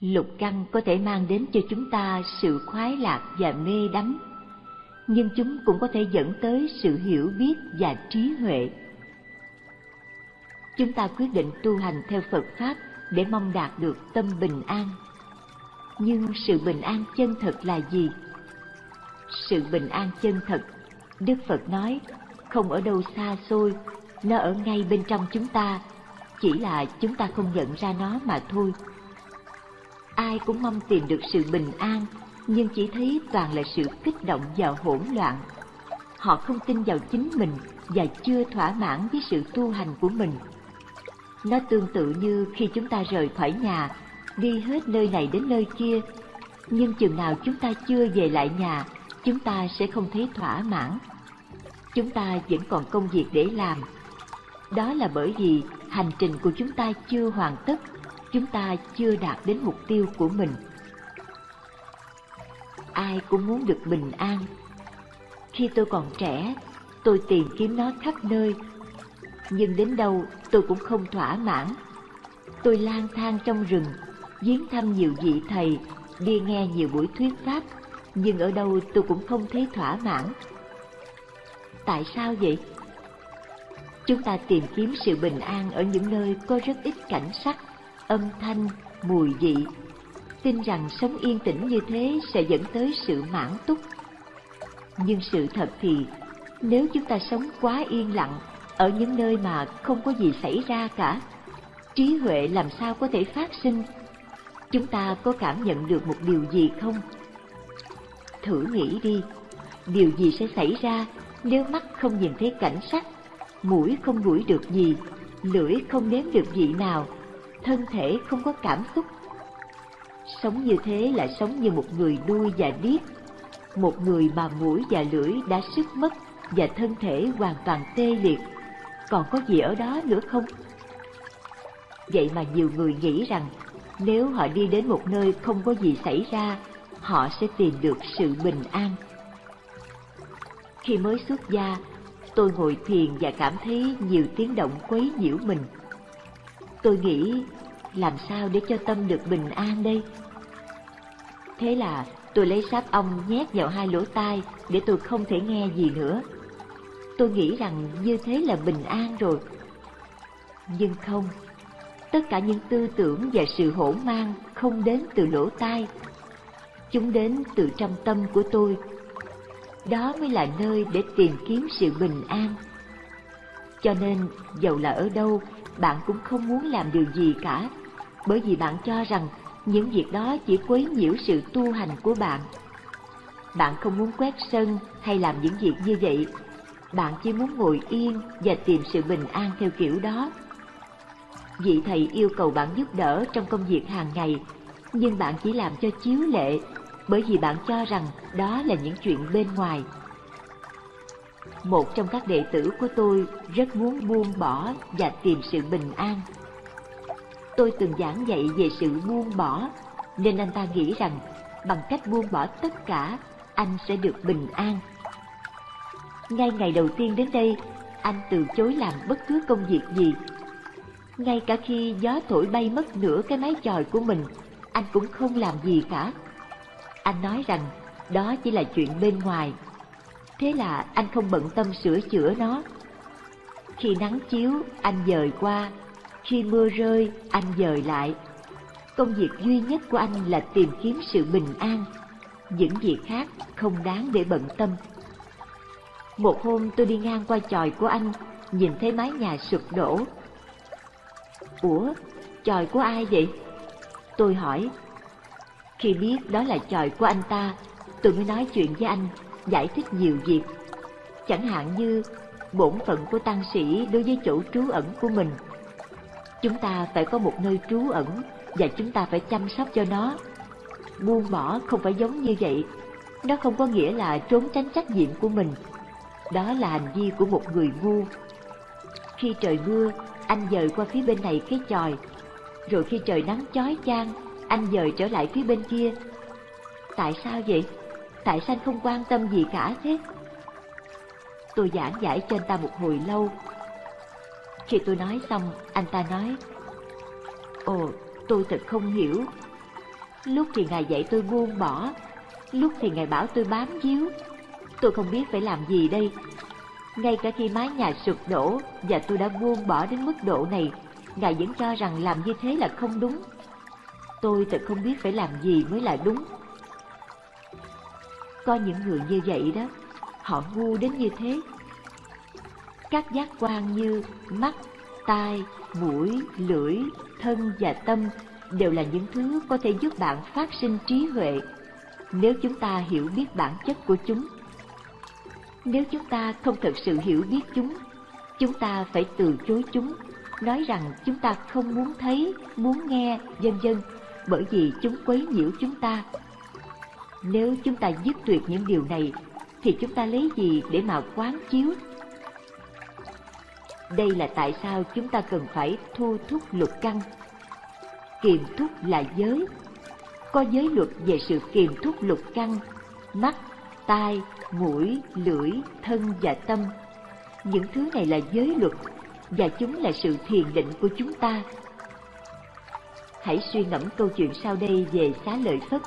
Lục căn có thể mang đến cho chúng ta sự khoái lạc và mê đắm, nhưng chúng cũng có thể dẫn tới sự hiểu biết và trí huệ. Chúng ta quyết định tu hành theo Phật Pháp để mong đạt được tâm bình an. Nhưng sự bình an chân thật là gì? Sự bình an chân thật, Đức Phật nói, không ở đâu xa xôi, nó ở ngay bên trong chúng ta, chỉ là chúng ta không nhận ra nó mà thôi. Ai cũng mong tìm được sự bình an, nhưng chỉ thấy toàn là sự kích động và hỗn loạn. Họ không tin vào chính mình và chưa thỏa mãn với sự tu hành của mình. Nó tương tự như khi chúng ta rời khỏi nhà, đi hết nơi này đến nơi kia, nhưng chừng nào chúng ta chưa về lại nhà, chúng ta sẽ không thấy thỏa mãn. Chúng ta vẫn còn công việc để làm. Đó là bởi vì hành trình của chúng ta chưa hoàn tất, chúng ta chưa đạt đến mục tiêu của mình. Ai cũng muốn được bình an. Khi tôi còn trẻ, tôi tìm kiếm nó khắp nơi, nhưng đến đâu tôi cũng không thỏa mãn. Tôi lang thang trong rừng, viếng thăm nhiều vị thầy, đi nghe nhiều buổi thuyết pháp, nhưng ở đâu tôi cũng không thấy thỏa mãn. Tại sao vậy? Chúng ta tìm kiếm sự bình an ở những nơi có rất ít cảnh sắc, âm thanh, mùi vị. Tin rằng sống yên tĩnh như thế sẽ dẫn tới sự mãn túc. Nhưng sự thật thì, nếu chúng ta sống quá yên lặng ở những nơi mà không có gì xảy ra cả, trí huệ làm sao có thể phát sinh? Chúng ta có cảm nhận được một điều gì không? Thử nghĩ đi, điều gì sẽ xảy ra nếu mắt không nhìn thấy cảnh sắc, mũi không ngửi được gì, lưỡi không nếm được vị nào, thân thể không có cảm xúc. Sống như thế là sống như một người đuôi và điếc, một người mà mũi và lưỡi đã sức mất và thân thể hoàn toàn tê liệt. Còn có gì ở đó nữa không? Vậy mà nhiều người nghĩ rằng nếu họ đi đến một nơi không có gì xảy ra, họ sẽ tìm được sự bình an. Khi mới xuất gia, tôi ngồi thiền và cảm thấy nhiều tiếng động quấy nhiễu mình. Tôi nghĩ, làm sao để cho tâm được bình an đây? Thế là tôi lấy sáp ong nhét vào hai lỗ tai để tôi không thể nghe gì nữa. Tôi nghĩ rằng như thế là bình an rồi. Nhưng không, tất cả những tư tưởng và sự hỗn mang không đến từ lỗ tai. Chúng đến từ trong tâm của tôi đó mới là nơi để tìm kiếm sự bình an. Cho nên, dầu là ở đâu, bạn cũng không muốn làm điều gì cả, bởi vì bạn cho rằng những việc đó chỉ quấy nhiễu sự tu hành của bạn. Bạn không muốn quét sân hay làm những việc như vậy, bạn chỉ muốn ngồi yên và tìm sự bình an theo kiểu đó. Vị thầy yêu cầu bạn giúp đỡ trong công việc hàng ngày, nhưng bạn chỉ làm cho chiếu lệ bởi vì bạn cho rằng đó là những chuyện bên ngoài. Một trong các đệ tử của tôi rất muốn buông bỏ và tìm sự bình an. Tôi từng giảng dạy về sự buông bỏ, nên anh ta nghĩ rằng bằng cách buông bỏ tất cả, anh sẽ được bình an. Ngay ngày đầu tiên đến đây, anh từ chối làm bất cứ công việc gì. Ngay cả khi gió thổi bay mất nửa cái mái chòi của mình, anh cũng không làm gì cả. Anh nói rằng đó chỉ là chuyện bên ngoài. Thế là anh không bận tâm sửa chữa nó. Khi nắng chiếu, anh dời qua. Khi mưa rơi, anh dời lại. Công việc duy nhất của anh là tìm kiếm sự bình an. Những việc khác không đáng để bận tâm. Một hôm tôi đi ngang qua chòi của anh, nhìn thấy mái nhà sụp đổ. Ủa, chòi của ai vậy? Tôi hỏi, khi biết đó là chòi của anh ta, tôi mới nói chuyện với anh, giải thích nhiều việc. Chẳng hạn như bổn phận của tăng sĩ đối với chỗ trú ẩn của mình. Chúng ta phải có một nơi trú ẩn và chúng ta phải chăm sóc cho nó. Buông bỏ không phải giống như vậy. Nó không có nghĩa là trốn tránh trách nhiệm của mình. Đó là hành vi của một người ngu. Khi trời mưa, anh dời qua phía bên này cái chòi. Rồi khi trời nắng chói chang, anh dời trở lại phía bên kia. Tại sao vậy? Tại sao anh không quan tâm gì cả thế? Tôi giảng giải cho anh ta một hồi lâu. Khi tôi nói xong, anh ta nói, Ồ, tôi thật không hiểu. Lúc thì Ngài dạy tôi buông bỏ, lúc thì Ngài bảo tôi bám víu. Tôi không biết phải làm gì đây. Ngay cả khi mái nhà sụp đổ và tôi đã buông bỏ đến mức độ này, Ngài vẫn cho rằng làm như thế là không đúng. Tôi thật không biết phải làm gì mới là đúng. Có những người như vậy đó, họ ngu đến như thế. Các giác quan như mắt, tai, mũi, lưỡi, thân và tâm đều là những thứ có thể giúp bạn phát sinh trí huệ nếu chúng ta hiểu biết bản chất của chúng. Nếu chúng ta không thực sự hiểu biết chúng, chúng ta phải từ chối chúng, nói rằng chúng ta không muốn thấy, muốn nghe, vân vân, bởi vì chúng quấy nhiễu chúng ta. Nếu chúng ta dứt tuyệt những điều này, thì chúng ta lấy gì để mà quán chiếu? Đây là tại sao chúng ta cần phải thu thúc luật căn. Kiềm thúc là giới. Có giới luật về sự kiềm thúc luật căn, mắt, tai, mũi, lưỡi, thân và tâm. Những thứ này là giới luật và chúng là sự thiền định của chúng ta. Hãy suy ngẫm câu chuyện sau đây về xá lợi Phất.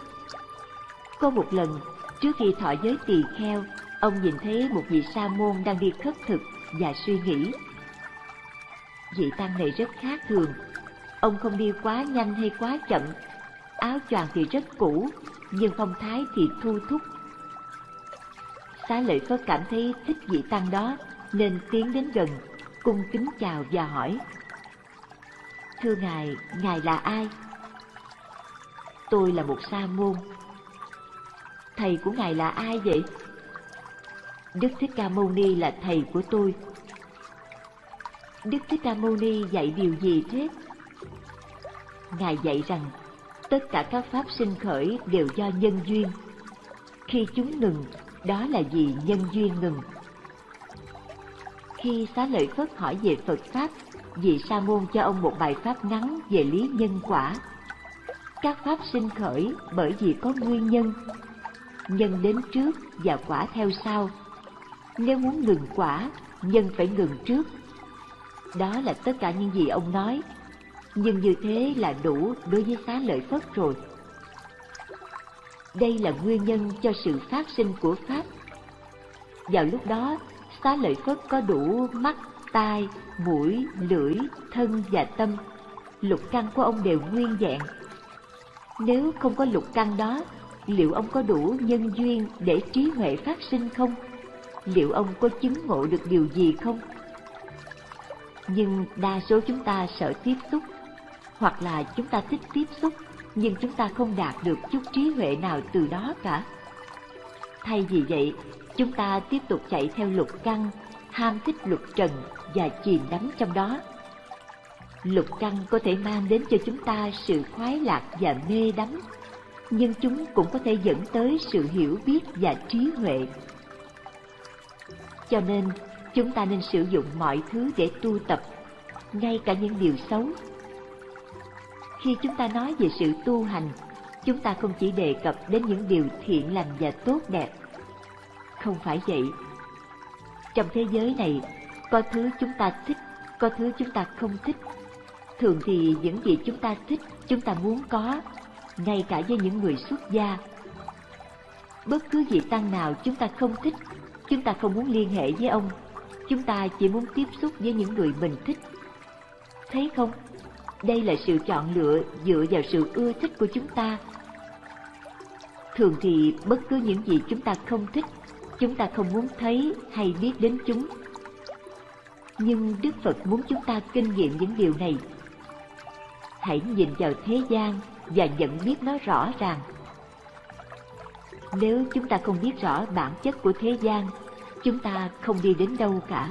Có một lần, trước khi thọ giới tỳ kheo, ông nhìn thấy một vị sa môn đang đi khất thực và suy nghĩ. Vị tăng này rất khác thường, ông không đi quá nhanh hay quá chậm, áo choàng thì rất cũ, nhưng phong thái thì thu thúc. Xá lợi Phất cảm thấy thích vị tăng đó, nên tiến đến gần, cung kính chào và hỏi. Thưa Ngài, Ngài là ai? Tôi là một sa môn. Thầy của Ngài là ai vậy? Đức Thích Ca Mâu Ni là thầy của tôi. Đức Thích Ca Mâu Ni dạy điều gì thế? Ngài dạy rằng tất cả các pháp sinh khởi đều do nhân duyên. Khi chúng ngừng, đó là vì nhân duyên ngừng. Khi xá lợi Phất hỏi về Phật Pháp, vị sa môn cho ông một bài pháp ngắn về lý nhân quả. Các pháp sinh khởi bởi vì có nguyên nhân, nhân đến trước và quả theo sau. Nếu muốn ngừng quả, nhân phải ngừng trước. Đó là tất cả những gì ông nói, nhưng như thế là đủ đối với xá lợi Phất rồi. Đây là nguyên nhân cho sự phát sinh của Pháp. Vào lúc đó, xá lợi Phất có đủ mắt, tai, mũi, lưỡi, thân và tâm. Lục căn của ông đều nguyên vẹn. Nếu không có lục căn đó, liệu ông có đủ nhân duyên để trí huệ phát sinh không? Liệu ông có chứng ngộ được điều gì không? Nhưng đa số chúng ta sợ tiếp xúc, hoặc là chúng ta thích tiếp xúc, nhưng chúng ta không đạt được chút trí huệ nào từ đó cả. Thay vì vậy, chúng ta tiếp tục chạy theo lục căn, ham thích lục trần và chìm đắm trong đó. Lục căn có thể mang đến cho chúng ta sự khoái lạc và mê đắm, nhưng chúng cũng có thể dẫn tới sự hiểu biết và trí huệ. Cho nên, chúng ta nên sử dụng mọi thứ để tu tập, ngay cả những điều xấu. Khi chúng ta nói về sự tu hành, chúng ta không chỉ đề cập đến những điều thiện lành và tốt đẹp. Không phải vậy. Trong thế giới này, có thứ chúng ta thích, có thứ chúng ta không thích. Thường thì những gì chúng ta thích, chúng ta muốn có, ngay cả với những người xuất gia. Bất cứ vị tăng nào chúng ta không thích, chúng ta không muốn liên hệ với ông, chúng ta chỉ muốn tiếp xúc với những người mình thích. Thấy không? Đây là sự chọn lựa dựa vào sự ưa thích của chúng ta. Thường thì bất cứ những gì chúng ta không thích, chúng ta không muốn thấy hay biết đến chúng nhưng Đức Phật muốn chúng ta kinh nghiệm những điều này. Hãy nhìn vào thế gian và nhận biết nó rõ ràng. Nếu chúng ta không biết rõ bản chất của thế gian, chúng ta không đi đến đâu cả.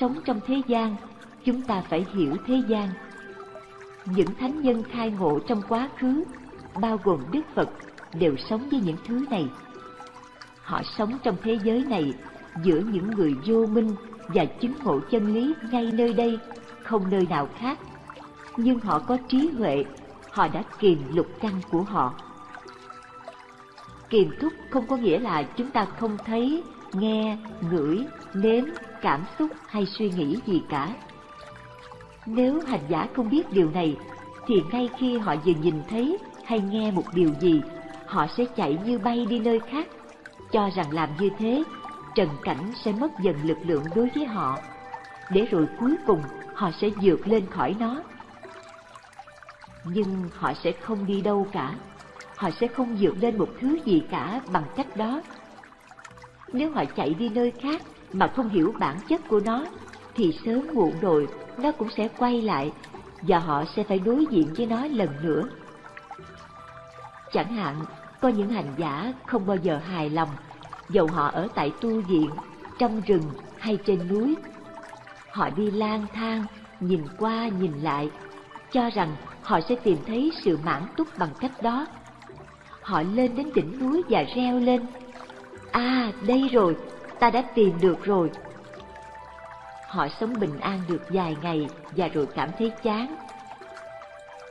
Sống trong thế gian, chúng ta phải hiểu thế gian. Những thánh nhân khai ngộ trong quá khứ, bao gồm Đức Phật, đều sống với những thứ này. Họ sống trong thế giới này giữa những người vô minh và chứng ngộ chân lý ngay nơi đây, không nơi nào khác. Nhưng họ có trí huệ, họ đã kiềm lục căn của họ. Kiềm thúc không có nghĩa là chúng ta không thấy, nghe, ngửi, nếm, cảm xúc hay suy nghĩ gì cả. Nếu hành giả không biết điều này, thì ngay khi họ vừa nhìn thấy hay nghe một điều gì, họ sẽ chạy như bay đi nơi khác, cho rằng làm như thế, trần cảnh sẽ mất dần lực lượng đối với họ, để rồi cuối cùng họ sẽ vượt lên khỏi nó. Nhưng họ sẽ không đi đâu cả, họ sẽ không dựng lên một thứ gì cả bằng cách đó. Nếu họ chạy đi nơi khác mà không hiểu bản chất của nó, thì sớm muộn rồi nó cũng sẽ quay lại và họ sẽ phải đối diện với nó lần nữa. Chẳng hạn, có những hành giả không bao giờ hài lòng, dầu họ ở tại tu viện, trong rừng hay trên núi. Họ đi lang thang, nhìn qua nhìn lại, cho rằng họ sẽ tìm thấy sự mãn túc bằng cách đó. Họ lên đến đỉnh núi và reo lên, À, đây rồi, ta đã tìm được rồi. Họ sống bình an được vài ngày và rồi cảm thấy chán.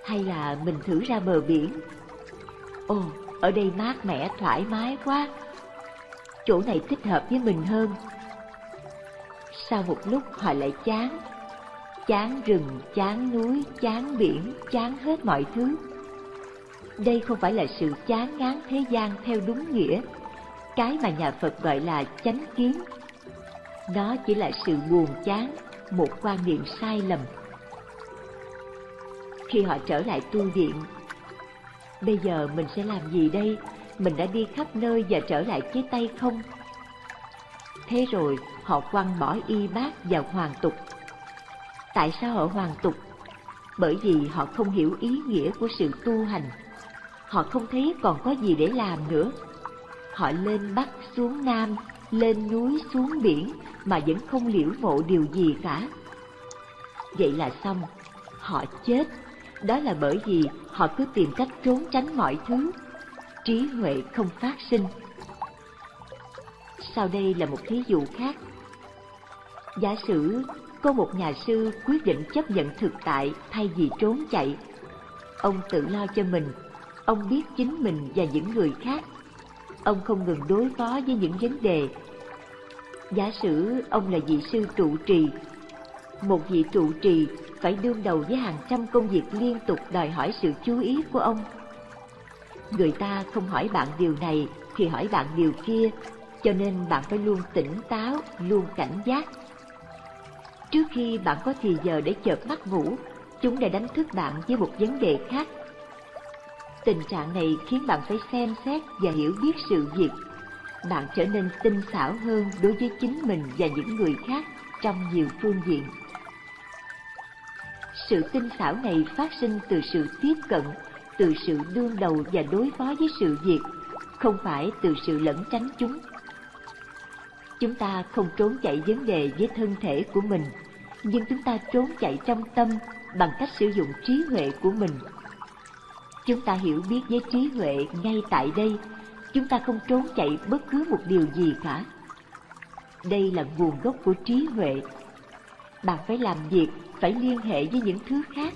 Hay là mình thử ra bờ biển. Ồ, ở đây mát mẻ thoải mái quá. Chỗ này thích hợp với mình hơn. Sau một lúc họ lại chán. Chán rừng, chán núi, chán biển, chán hết mọi thứ. Đây không phải là sự chán ngán thế gian theo đúng nghĩa cái mà nhà Phật gọi là chánh kiến. Nó chỉ là sự buồn chán, một quan niệm sai lầm. Khi họ trở lại tu viện, bây giờ mình sẽ làm gì đây? Mình đã đi khắp nơi và trở lại với tay không? Thế rồi họ quăng bỏ y bát vào hoàng tục. Tại sao họ hoàn tục? Bởi vì họ không hiểu ý nghĩa của sự tu hành. Họ không thấy còn có gì để làm nữa Họ lên Bắc xuống Nam, lên núi xuống biển mà vẫn không liễu ngộ điều gì cả. Vậy là xong, họ chết. Đó là bởi vì họ cứ tìm cách trốn tránh mọi thứ. Trí huệ không phát sinh. Sau đây là một thí dụ khác. Giả sử có một nhà sư quyết định chấp nhận thực tại thay vì trốn chạy. Ông tự lo cho mình, ông biết chính mình và những người khác ông không ngừng đối phó với những vấn đề. Giả sử ông là vị sư trụ trì, một vị trụ trì phải đương đầu với hàng trăm công việc liên tục đòi hỏi sự chú ý của ông. Người ta không hỏi bạn điều này thì hỏi bạn điều kia, cho nên bạn phải luôn tỉnh táo, luôn cảnh giác. Trước khi bạn có thì giờ để chợp mắt ngủ, chúng đã đánh thức bạn với một vấn đề khác Tình trạng này khiến bạn phải xem xét và hiểu biết sự việc. Bạn trở nên tinh xảo hơn đối với chính mình và những người khác trong nhiều phương diện. Sự tinh xảo này phát sinh từ sự tiếp cận, từ sự đương đầu và đối phó với sự việc, không phải từ sự lẩn tránh chúng. Chúng ta không trốn chạy vấn đề với thân thể của mình, nhưng chúng ta trốn chạy trong tâm bằng cách sử dụng trí huệ của mình Chúng ta hiểu biết với trí huệ ngay tại đây, chúng ta không trốn chạy bất cứ một điều gì cả. Đây là nguồn gốc của trí huệ. Bạn phải làm việc, phải liên hệ với những thứ khác.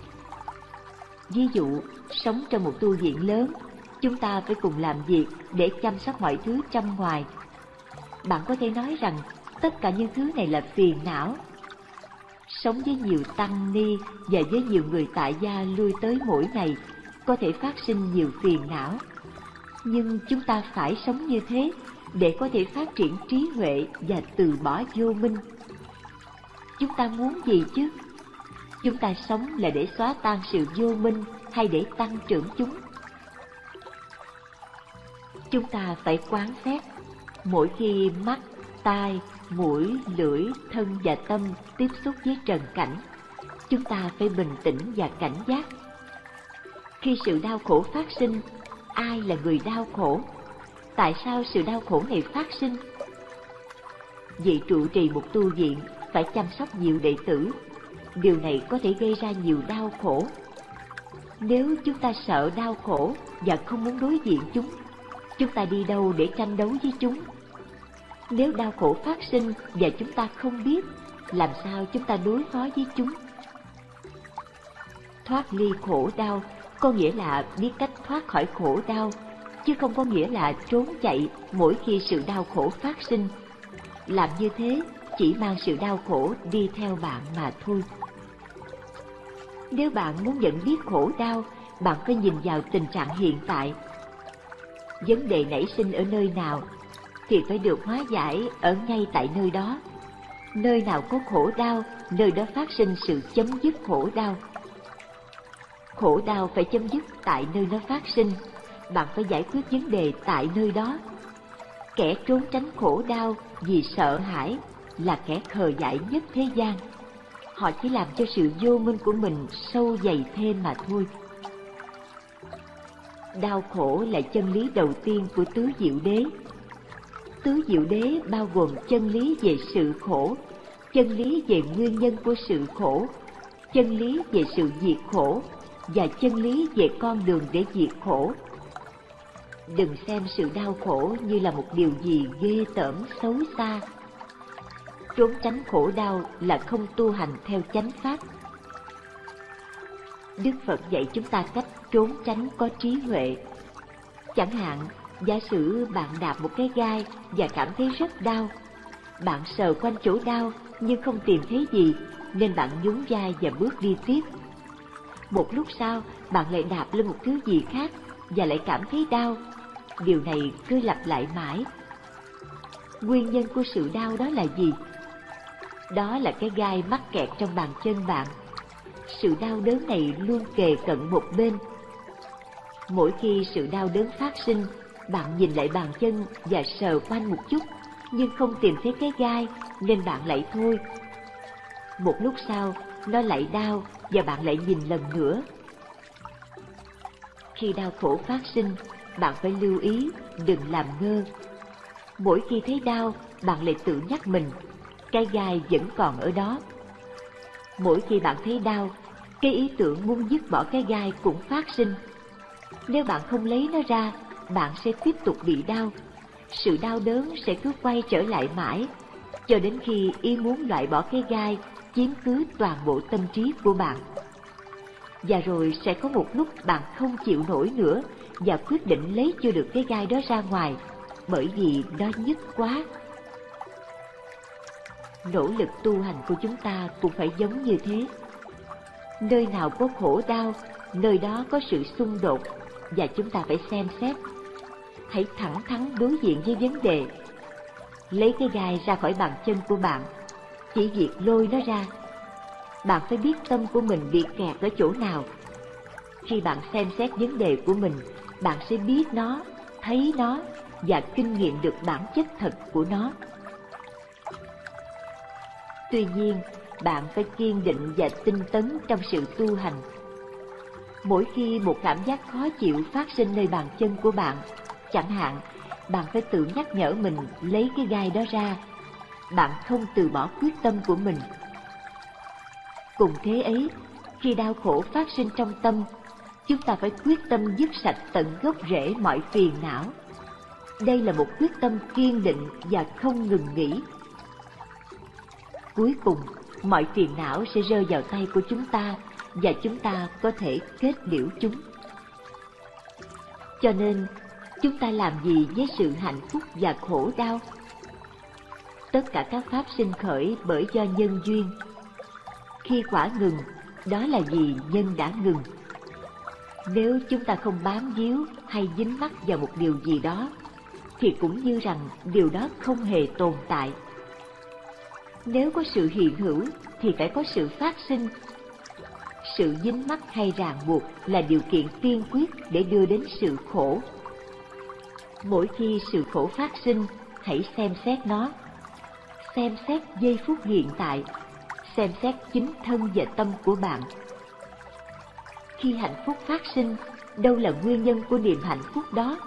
Ví dụ, sống trong một tu viện lớn, chúng ta phải cùng làm việc để chăm sóc mọi thứ trong ngoài. Bạn có thể nói rằng tất cả những thứ này là phiền não. Sống với nhiều tăng ni và với nhiều người tại gia lui tới mỗi ngày có thể phát sinh nhiều phiền não. Nhưng chúng ta phải sống như thế để có thể phát triển trí huệ và từ bỏ vô minh. Chúng ta muốn gì chứ? Chúng ta sống là để xóa tan sự vô minh hay để tăng trưởng chúng? Chúng ta phải quán xét mỗi khi mắt, tai, mũi, lưỡi, thân và tâm tiếp xúc với trần cảnh. Chúng ta phải bình tĩnh và cảnh giác khi sự đau khổ phát sinh, ai là người đau khổ? Tại sao sự đau khổ này phát sinh? Vị trụ trì một tu viện phải chăm sóc nhiều đệ tử. Điều này có thể gây ra nhiều đau khổ. Nếu chúng ta sợ đau khổ và không muốn đối diện chúng, chúng ta đi đâu để tranh đấu với chúng? Nếu đau khổ phát sinh và chúng ta không biết, làm sao chúng ta đối phó với chúng? Thoát ly khổ đau có nghĩa là biết cách thoát khỏi khổ đau, chứ không có nghĩa là trốn chạy mỗi khi sự đau khổ phát sinh. Làm như thế chỉ mang sự đau khổ đi theo bạn mà thôi. Nếu bạn muốn nhận biết khổ đau bạn phải nhìn vào tình trạng hiện tại. Vấn đề nảy sinh ở nơi nào thì phải được hóa giải ở ngay tại nơi đó. Nơi nào có khổ đau, nơi đó phát sinh sự chấm dứt khổ đau. Khổ đau phải chấm dứt tại nơi nó phát sinh, bạn phải giải quyết vấn đề tại nơi đó. Kẻ trốn tránh khổ đau vì sợ hãi là kẻ khờ dại nhất thế gian. Họ chỉ làm cho sự vô minh của mình sâu dày thêm mà thôi. Đau khổ là chân lý đầu tiên của tứ diệu đế. Tứ diệu đế bao gồm chân lý về sự khổ, chân lý về nguyên nhân của sự khổ, chân lý về sự diệt khổ và chân lý về con đường để diệt khổ. Đừng xem sự đau khổ như là một điều gì ghê tởm xấu xa. Trốn tránh khổ đau là không tu hành theo chánh pháp. Đức Phật dạy chúng ta cách trốn tránh có trí huệ. Chẳng hạn, giả sử bạn đạp một cái gai và cảm thấy rất đau. Bạn sờ quanh chỗ đau nhưng không tìm thấy gì, nên bạn nhún vai và bước đi tiếp. Một lúc sau, bạn lại đạp lên một thứ gì khác và lại cảm thấy đau. Điều này cứ lặp lại mãi. Nguyên nhân của sự đau đó là gì? Đó là cái gai mắc kẹt trong bàn chân bạn. Sự đau đớn này luôn kề cận một bên. Mỗi khi sự đau đớn phát sinh, bạn nhìn lại bàn chân và sờ quanh một chút, nhưng không tìm thấy cái gai nên bạn lại thôi. Một lúc sau, nó lại đau và bạn lại nhìn lần nữa. Khi đau khổ phát sinh, bạn phải lưu ý, đừng làm ngơ. Mỗi khi thấy đau, bạn lại tự nhắc mình, cái gai vẫn còn ở đó. Mỗi khi bạn thấy đau, cái ý tưởng muốn dứt bỏ cái gai cũng phát sinh. Nếu bạn không lấy nó ra, bạn sẽ tiếp tục bị đau. Sự đau đớn sẽ cứ quay trở lại mãi, cho đến khi ý muốn loại bỏ cái gai chiếm cứ toàn bộ tâm trí của bạn. Và rồi sẽ có một lúc bạn không chịu nổi nữa và quyết định lấy chưa được cái gai đó ra ngoài, bởi vì nó nhức quá. Nỗ lực tu hành của chúng ta cũng phải giống như thế. Nơi nào có khổ đau, nơi đó có sự xung đột và chúng ta phải xem xét. Hãy thẳng thắn đối diện với vấn đề. Lấy cái gai ra khỏi bàn chân của bạn chỉ việc lôi nó ra. Bạn phải biết tâm của mình bị kẹt ở chỗ nào. Khi bạn xem xét vấn đề của mình, bạn sẽ biết nó, thấy nó và kinh nghiệm được bản chất thật của nó. Tuy nhiên, bạn phải kiên định và tinh tấn trong sự tu hành. Mỗi khi một cảm giác khó chịu phát sinh nơi bàn chân của bạn, chẳng hạn, bạn phải tự nhắc nhở mình lấy cái gai đó ra bạn không từ bỏ quyết tâm của mình. Cùng thế ấy, khi đau khổ phát sinh trong tâm, chúng ta phải quyết tâm dứt sạch tận gốc rễ mọi phiền não. Đây là một quyết tâm kiên định và không ngừng nghỉ. Cuối cùng, mọi phiền não sẽ rơi vào tay của chúng ta và chúng ta có thể kết liễu chúng. Cho nên, chúng ta làm gì với sự hạnh phúc và khổ đau? tất cả các pháp sinh khởi bởi do nhân duyên. Khi quả ngừng, đó là vì nhân đã ngừng. Nếu chúng ta không bám víu hay dính mắc vào một điều gì đó, thì cũng như rằng điều đó không hề tồn tại. Nếu có sự hiện hữu thì phải có sự phát sinh. Sự dính mắc hay ràng buộc là điều kiện tiên quyết để đưa đến sự khổ. Mỗi khi sự khổ phát sinh, hãy xem xét nó xem xét giây phút hiện tại, xem xét chính thân và tâm của bạn. Khi hạnh phúc phát sinh, đâu là nguyên nhân của niềm hạnh phúc đó?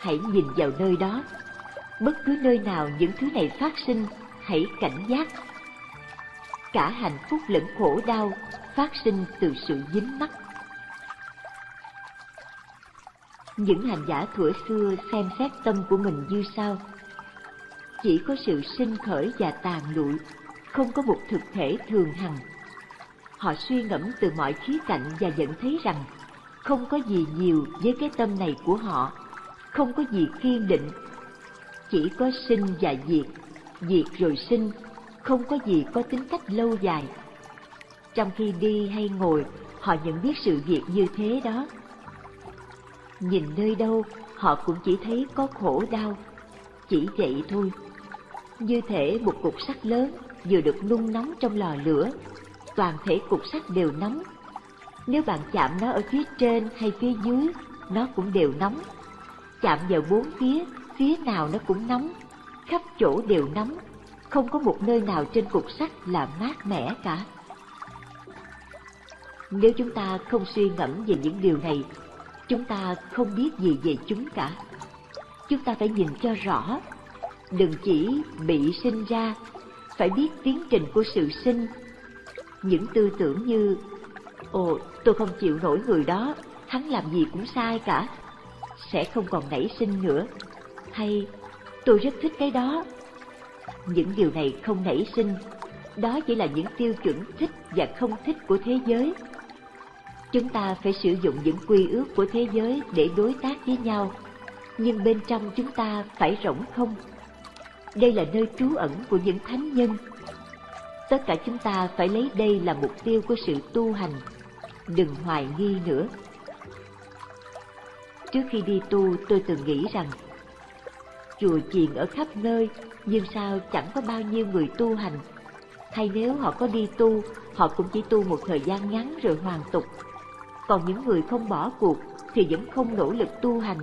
Hãy nhìn vào nơi đó. Bất cứ nơi nào những thứ này phát sinh, hãy cảnh giác. Cả hạnh phúc lẫn khổ đau phát sinh từ sự dính mắc. Những hành giả thuở xưa xem xét tâm của mình như sau chỉ có sự sinh khởi và tàn lụi, không có một thực thể thường hằng. Họ suy ngẫm từ mọi khía cạnh và nhận thấy rằng không có gì nhiều với cái tâm này của họ, không có gì kiên định, chỉ có sinh và diệt, diệt rồi sinh, không có gì có tính cách lâu dài. Trong khi đi hay ngồi, họ nhận biết sự việc như thế đó. Nhìn nơi đâu, họ cũng chỉ thấy có khổ đau, chỉ vậy thôi. Như thể một cục sắt lớn vừa được nung nóng trong lò lửa, toàn thể cục sắt đều nóng. Nếu bạn chạm nó ở phía trên hay phía dưới, nó cũng đều nóng. Chạm vào bốn phía, phía nào nó cũng nóng, khắp chỗ đều nóng, không có một nơi nào trên cục sắt là mát mẻ cả. Nếu chúng ta không suy ngẫm về những điều này, chúng ta không biết gì về chúng cả. Chúng ta phải nhìn cho rõ, đừng chỉ bị sinh ra, phải biết tiến trình của sự sinh. Những tư tưởng như, ồ, tôi không chịu nổi người đó, hắn làm gì cũng sai cả, sẽ không còn nảy sinh nữa. Hay, tôi rất thích cái đó. Những điều này không nảy sinh, đó chỉ là những tiêu chuẩn thích và không thích của thế giới Chúng ta phải sử dụng những quy ước của thế giới để đối tác với nhau, nhưng bên trong chúng ta phải rỗng không. Đây là nơi trú ẩn của những thánh nhân. Tất cả chúng ta phải lấy đây là mục tiêu của sự tu hành, đừng hoài nghi nữa. Trước khi đi tu, tôi từng nghĩ rằng chùa chiền ở khắp nơi, nhưng sao chẳng có bao nhiêu người tu hành. Hay nếu họ có đi tu, họ cũng chỉ tu một thời gian ngắn rồi hoàn tục còn những người không bỏ cuộc thì vẫn không nỗ lực tu hành.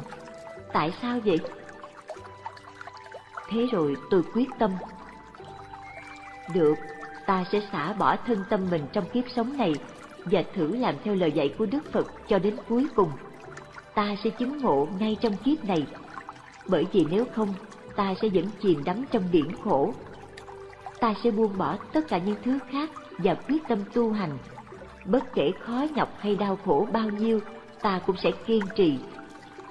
Tại sao vậy? Thế rồi tôi quyết tâm. Được, ta sẽ xả bỏ thân tâm mình trong kiếp sống này và thử làm theo lời dạy của Đức Phật cho đến cuối cùng. Ta sẽ chứng ngộ ngay trong kiếp này, bởi vì nếu không, ta sẽ vẫn chìm đắm trong điển khổ. Ta sẽ buông bỏ tất cả những thứ khác và quyết tâm tu hành bất kể khó nhọc hay đau khổ bao nhiêu, ta cũng sẽ kiên trì.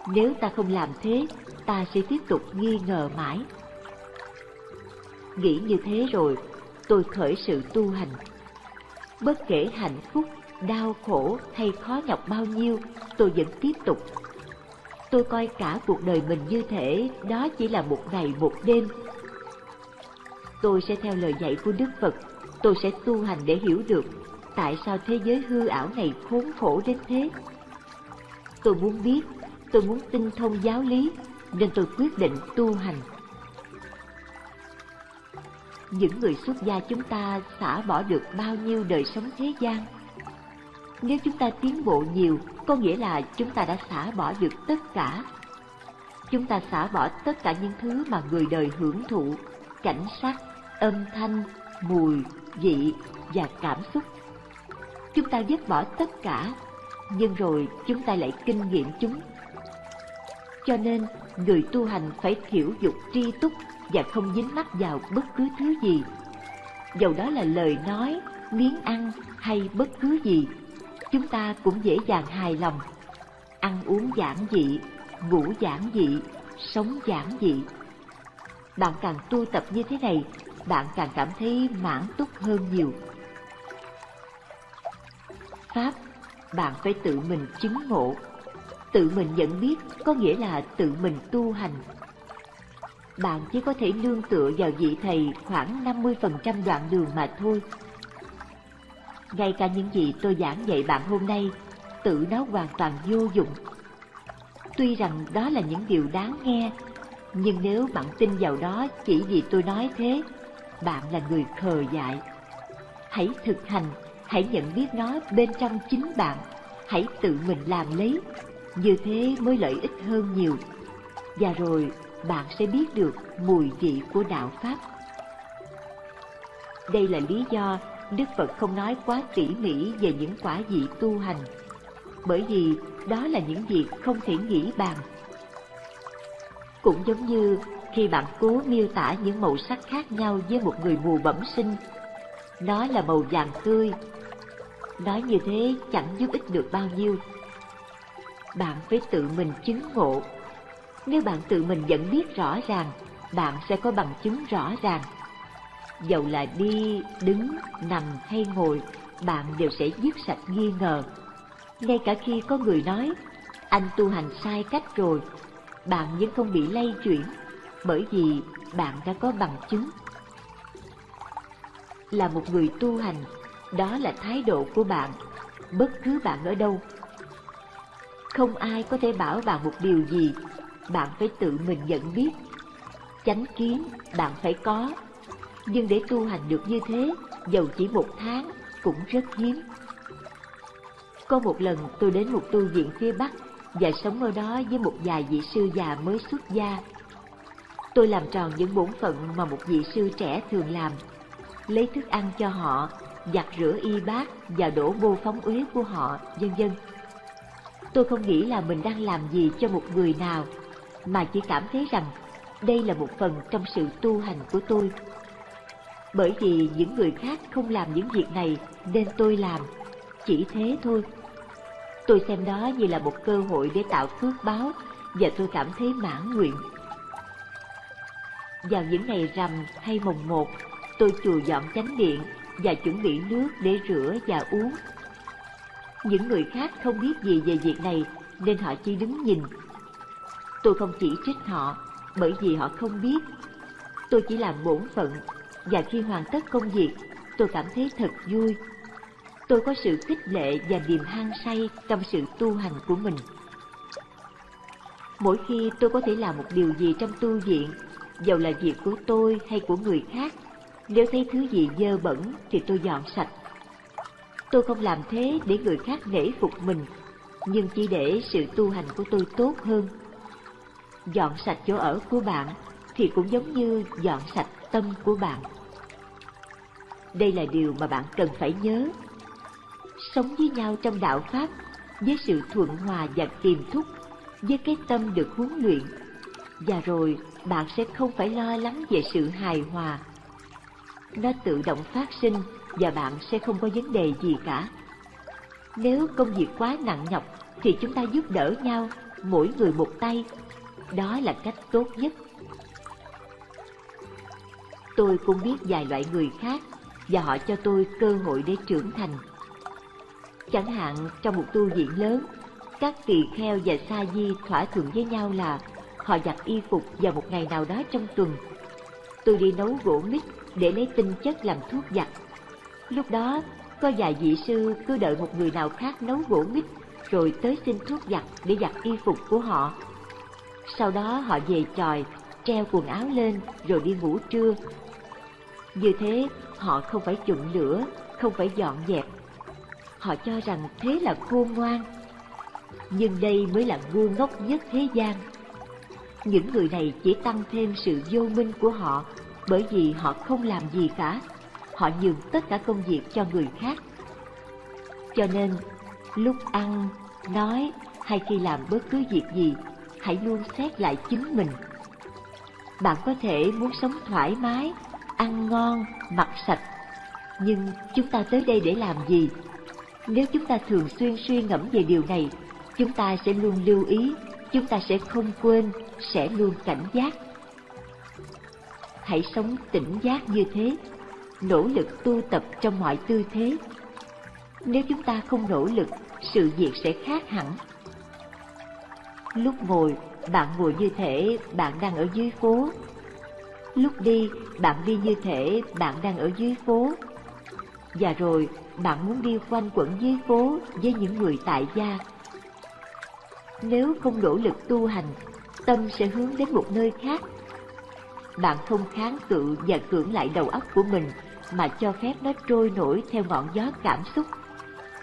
Nếu ta không làm thế, ta sẽ tiếp tục nghi ngờ mãi. Nghĩ như thế rồi, tôi khởi sự tu hành. Bất kể hạnh phúc, đau khổ hay khó nhọc bao nhiêu, tôi vẫn tiếp tục. Tôi coi cả cuộc đời mình như thể đó chỉ là một ngày một đêm. Tôi sẽ theo lời dạy của Đức Phật, tôi sẽ tu hành để hiểu được tại sao thế giới hư ảo này khốn khổ đến thế. Tôi muốn biết, tôi muốn tinh thông giáo lý, nên tôi quyết định tu hành. Những người xuất gia chúng ta xả bỏ được bao nhiêu đời sống thế gian? Nếu chúng ta tiến bộ nhiều, có nghĩa là chúng ta đã xả bỏ được tất cả. Chúng ta xả bỏ tất cả những thứ mà người đời hưởng thụ, cảnh sắc, âm thanh, mùi, vị và cảm xúc chúng ta dứt bỏ tất cả, nhưng rồi chúng ta lại kinh nghiệm chúng. Cho nên, người tu hành phải thiểu dục tri túc và không dính mắc vào bất cứ thứ gì. Dầu đó là lời nói, miếng ăn hay bất cứ gì, chúng ta cũng dễ dàng hài lòng. Ăn uống giản dị, ngủ giản dị, sống giản dị. Bạn càng tu tập như thế này, bạn càng cảm thấy mãn túc hơn nhiều. Pháp, bạn phải tự mình chứng ngộ. Tự mình nhận biết có nghĩa là tự mình tu hành. Bạn chỉ có thể nương tựa vào vị thầy khoảng 50% đoạn đường mà thôi. Ngay cả những gì tôi giảng dạy bạn hôm nay, tự nó hoàn toàn vô dụng. Tuy rằng đó là những điều đáng nghe, nhưng nếu bạn tin vào đó chỉ vì tôi nói thế, bạn là người khờ dại. Hãy thực hành hãy nhận biết nó bên trong chính bạn, hãy tự mình làm lấy, như thế mới lợi ích hơn nhiều. Và rồi bạn sẽ biết được mùi vị của đạo Pháp. Đây là lý do Đức Phật không nói quá tỉ mỉ về những quả vị tu hành, bởi vì đó là những việc không thể nghĩ bàn. Cũng giống như khi bạn cố miêu tả những màu sắc khác nhau với một người mù bẩm sinh, nó là màu vàng tươi, Nói như thế chẳng giúp ích được bao nhiêu. Bạn phải tự mình chứng ngộ. Nếu bạn tự mình nhận biết rõ ràng, bạn sẽ có bằng chứng rõ ràng. Dầu là đi, đứng, nằm hay ngồi, bạn đều sẽ dứt sạch nghi ngờ. Ngay cả khi có người nói, anh tu hành sai cách rồi, bạn vẫn không bị lay chuyển, bởi vì bạn đã có bằng chứng. Là một người tu hành, đó là thái độ của bạn bất cứ bạn ở đâu. Không ai có thể bảo bạn một điều gì, bạn phải tự mình nhận biết. Chánh kiến bạn phải có, nhưng để tu hành được như thế, dầu chỉ một tháng cũng rất hiếm. Có một lần tôi đến một tu viện phía Bắc và sống ở đó với một vài vị sư già mới xuất gia. Tôi làm tròn những bổn phận mà một vị sư trẻ thường làm, lấy thức ăn cho họ, giặt rửa y bát và đổ bô phóng uế của họ, vân vân. Tôi không nghĩ là mình đang làm gì cho một người nào, mà chỉ cảm thấy rằng đây là một phần trong sự tu hành của tôi. Bởi vì những người khác không làm những việc này nên tôi làm, chỉ thế thôi. Tôi xem đó như là một cơ hội để tạo phước báo và tôi cảm thấy mãn nguyện. Vào những ngày rằm hay mồng một, tôi chùa dọn chánh điện và chuẩn bị nước để rửa và uống. Những người khác không biết gì về việc này nên họ chỉ đứng nhìn. Tôi không chỉ trích họ bởi vì họ không biết. Tôi chỉ làm bổn phận và khi hoàn tất công việc, tôi cảm thấy thật vui tôi có sự khích lệ và niềm hăng say trong sự tu hành của mình. Mỗi khi tôi có thể làm một điều gì trong tu viện, dầu là việc của tôi hay của người khác, nếu thấy thứ gì dơ bẩn thì tôi dọn sạch. Tôi không làm thế để người khác nể phục mình, nhưng chỉ để sự tu hành của tôi tốt hơn. Dọn sạch chỗ ở của bạn thì cũng giống như dọn sạch tâm của bạn. Đây là điều mà bạn cần phải nhớ sống với nhau trong đạo Pháp với sự thuận hòa và kiềm thúc, với cái tâm được huấn luyện. Và rồi bạn sẽ không phải lo lắng về sự hài hòa. Nó tự động phát sinh và bạn sẽ không có vấn đề gì cả. Nếu công việc quá nặng nhọc thì chúng ta giúp đỡ nhau, mỗi người một tay. Đó là cách tốt nhất. Tôi cũng biết vài loại người khác và họ cho tôi cơ hội để trưởng thành Chẳng hạn trong một tu viện lớn, các tỳ kheo và sa di thỏa thuận với nhau là họ giặt y phục vào một ngày nào đó trong tuần. Tôi đi nấu gỗ mít để lấy tinh chất làm thuốc giặt. Lúc đó, có vài vị sư cứ đợi một người nào khác nấu gỗ mít rồi tới xin thuốc giặt để giặt y phục của họ. Sau đó họ về tròi, treo quần áo lên rồi đi ngủ trưa. Như thế, họ không phải chụm lửa, không phải dọn dẹp họ cho rằng thế là khôn ngoan. Nhưng đây mới là ngu ngốc nhất thế gian. Những người này chỉ tăng thêm sự vô minh của họ bởi vì họ không làm gì cả. Họ nhường tất cả công việc cho người khác. Cho nên, lúc ăn, nói hay khi làm bất cứ việc gì, hãy luôn xét lại chính mình. Bạn có thể muốn sống thoải mái, ăn ngon, mặc sạch, nhưng chúng ta tới đây để làm gì? Nếu chúng ta thường xuyên suy ngẫm về điều này, chúng ta sẽ luôn lưu ý, chúng ta sẽ không quên, sẽ luôn cảnh giác. Hãy sống tỉnh giác như thế, nỗ lực tu tập trong mọi tư thế. Nếu chúng ta không nỗ lực, sự việc sẽ khác hẳn. Lúc ngồi, bạn ngồi như thể bạn đang ở dưới phố. Lúc đi, bạn đi như thể bạn đang ở dưới phố. Và rồi, bạn muốn đi quanh quẩn dưới phố với những người tại gia. Nếu không nỗ lực tu hành, tâm sẽ hướng đến một nơi khác. Bạn không kháng cự và cưỡng lại đầu óc của mình mà cho phép nó trôi nổi theo ngọn gió cảm xúc.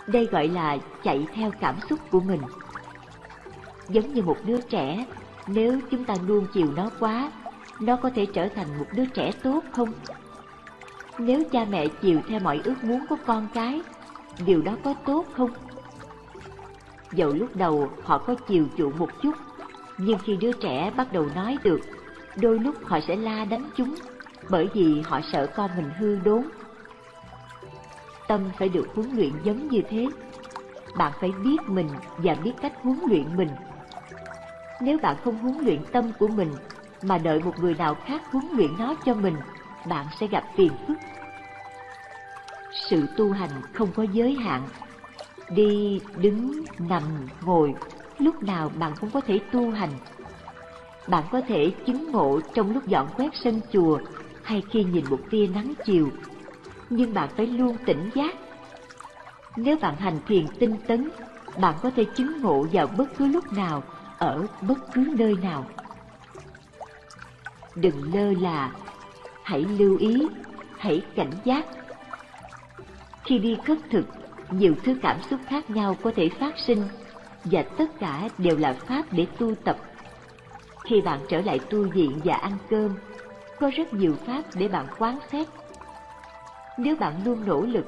Đây gọi là chạy theo cảm xúc của mình. Giống như một đứa trẻ, nếu chúng ta nuông chiều nó quá, nó có thể trở thành một đứa trẻ tốt không? Nếu cha mẹ chiều theo mọi ước muốn của con cái, điều đó có tốt không? Dẫu lúc đầu họ có chiều chuộng một chút, nhưng khi đứa trẻ bắt đầu nói được, đôi lúc họ sẽ la đánh chúng, bởi vì họ sợ con mình hư đốn. Tâm phải được huấn luyện giống như thế. Bạn phải biết mình và biết cách huấn luyện mình. Nếu bạn không huấn luyện tâm của mình, mà đợi một người nào khác huấn luyện nó cho mình, bạn sẽ gặp phiền phức. Sự tu hành không có giới hạn. Đi, đứng, nằm, ngồi, lúc nào bạn cũng có thể tu hành. Bạn có thể chứng ngộ trong lúc dọn quét sân chùa hay khi nhìn một tia nắng chiều, nhưng bạn phải luôn tỉnh giác. Nếu bạn hành thiền tinh tấn, bạn có thể chứng ngộ vào bất cứ lúc nào, ở bất cứ nơi nào. Đừng lơ là, hãy lưu ý, hãy cảnh giác. Khi đi khất thực, nhiều thứ cảm xúc khác nhau có thể phát sinh và tất cả đều là pháp để tu tập. Khi bạn trở lại tu viện và ăn cơm, có rất nhiều pháp để bạn quán xét. Nếu bạn luôn nỗ lực,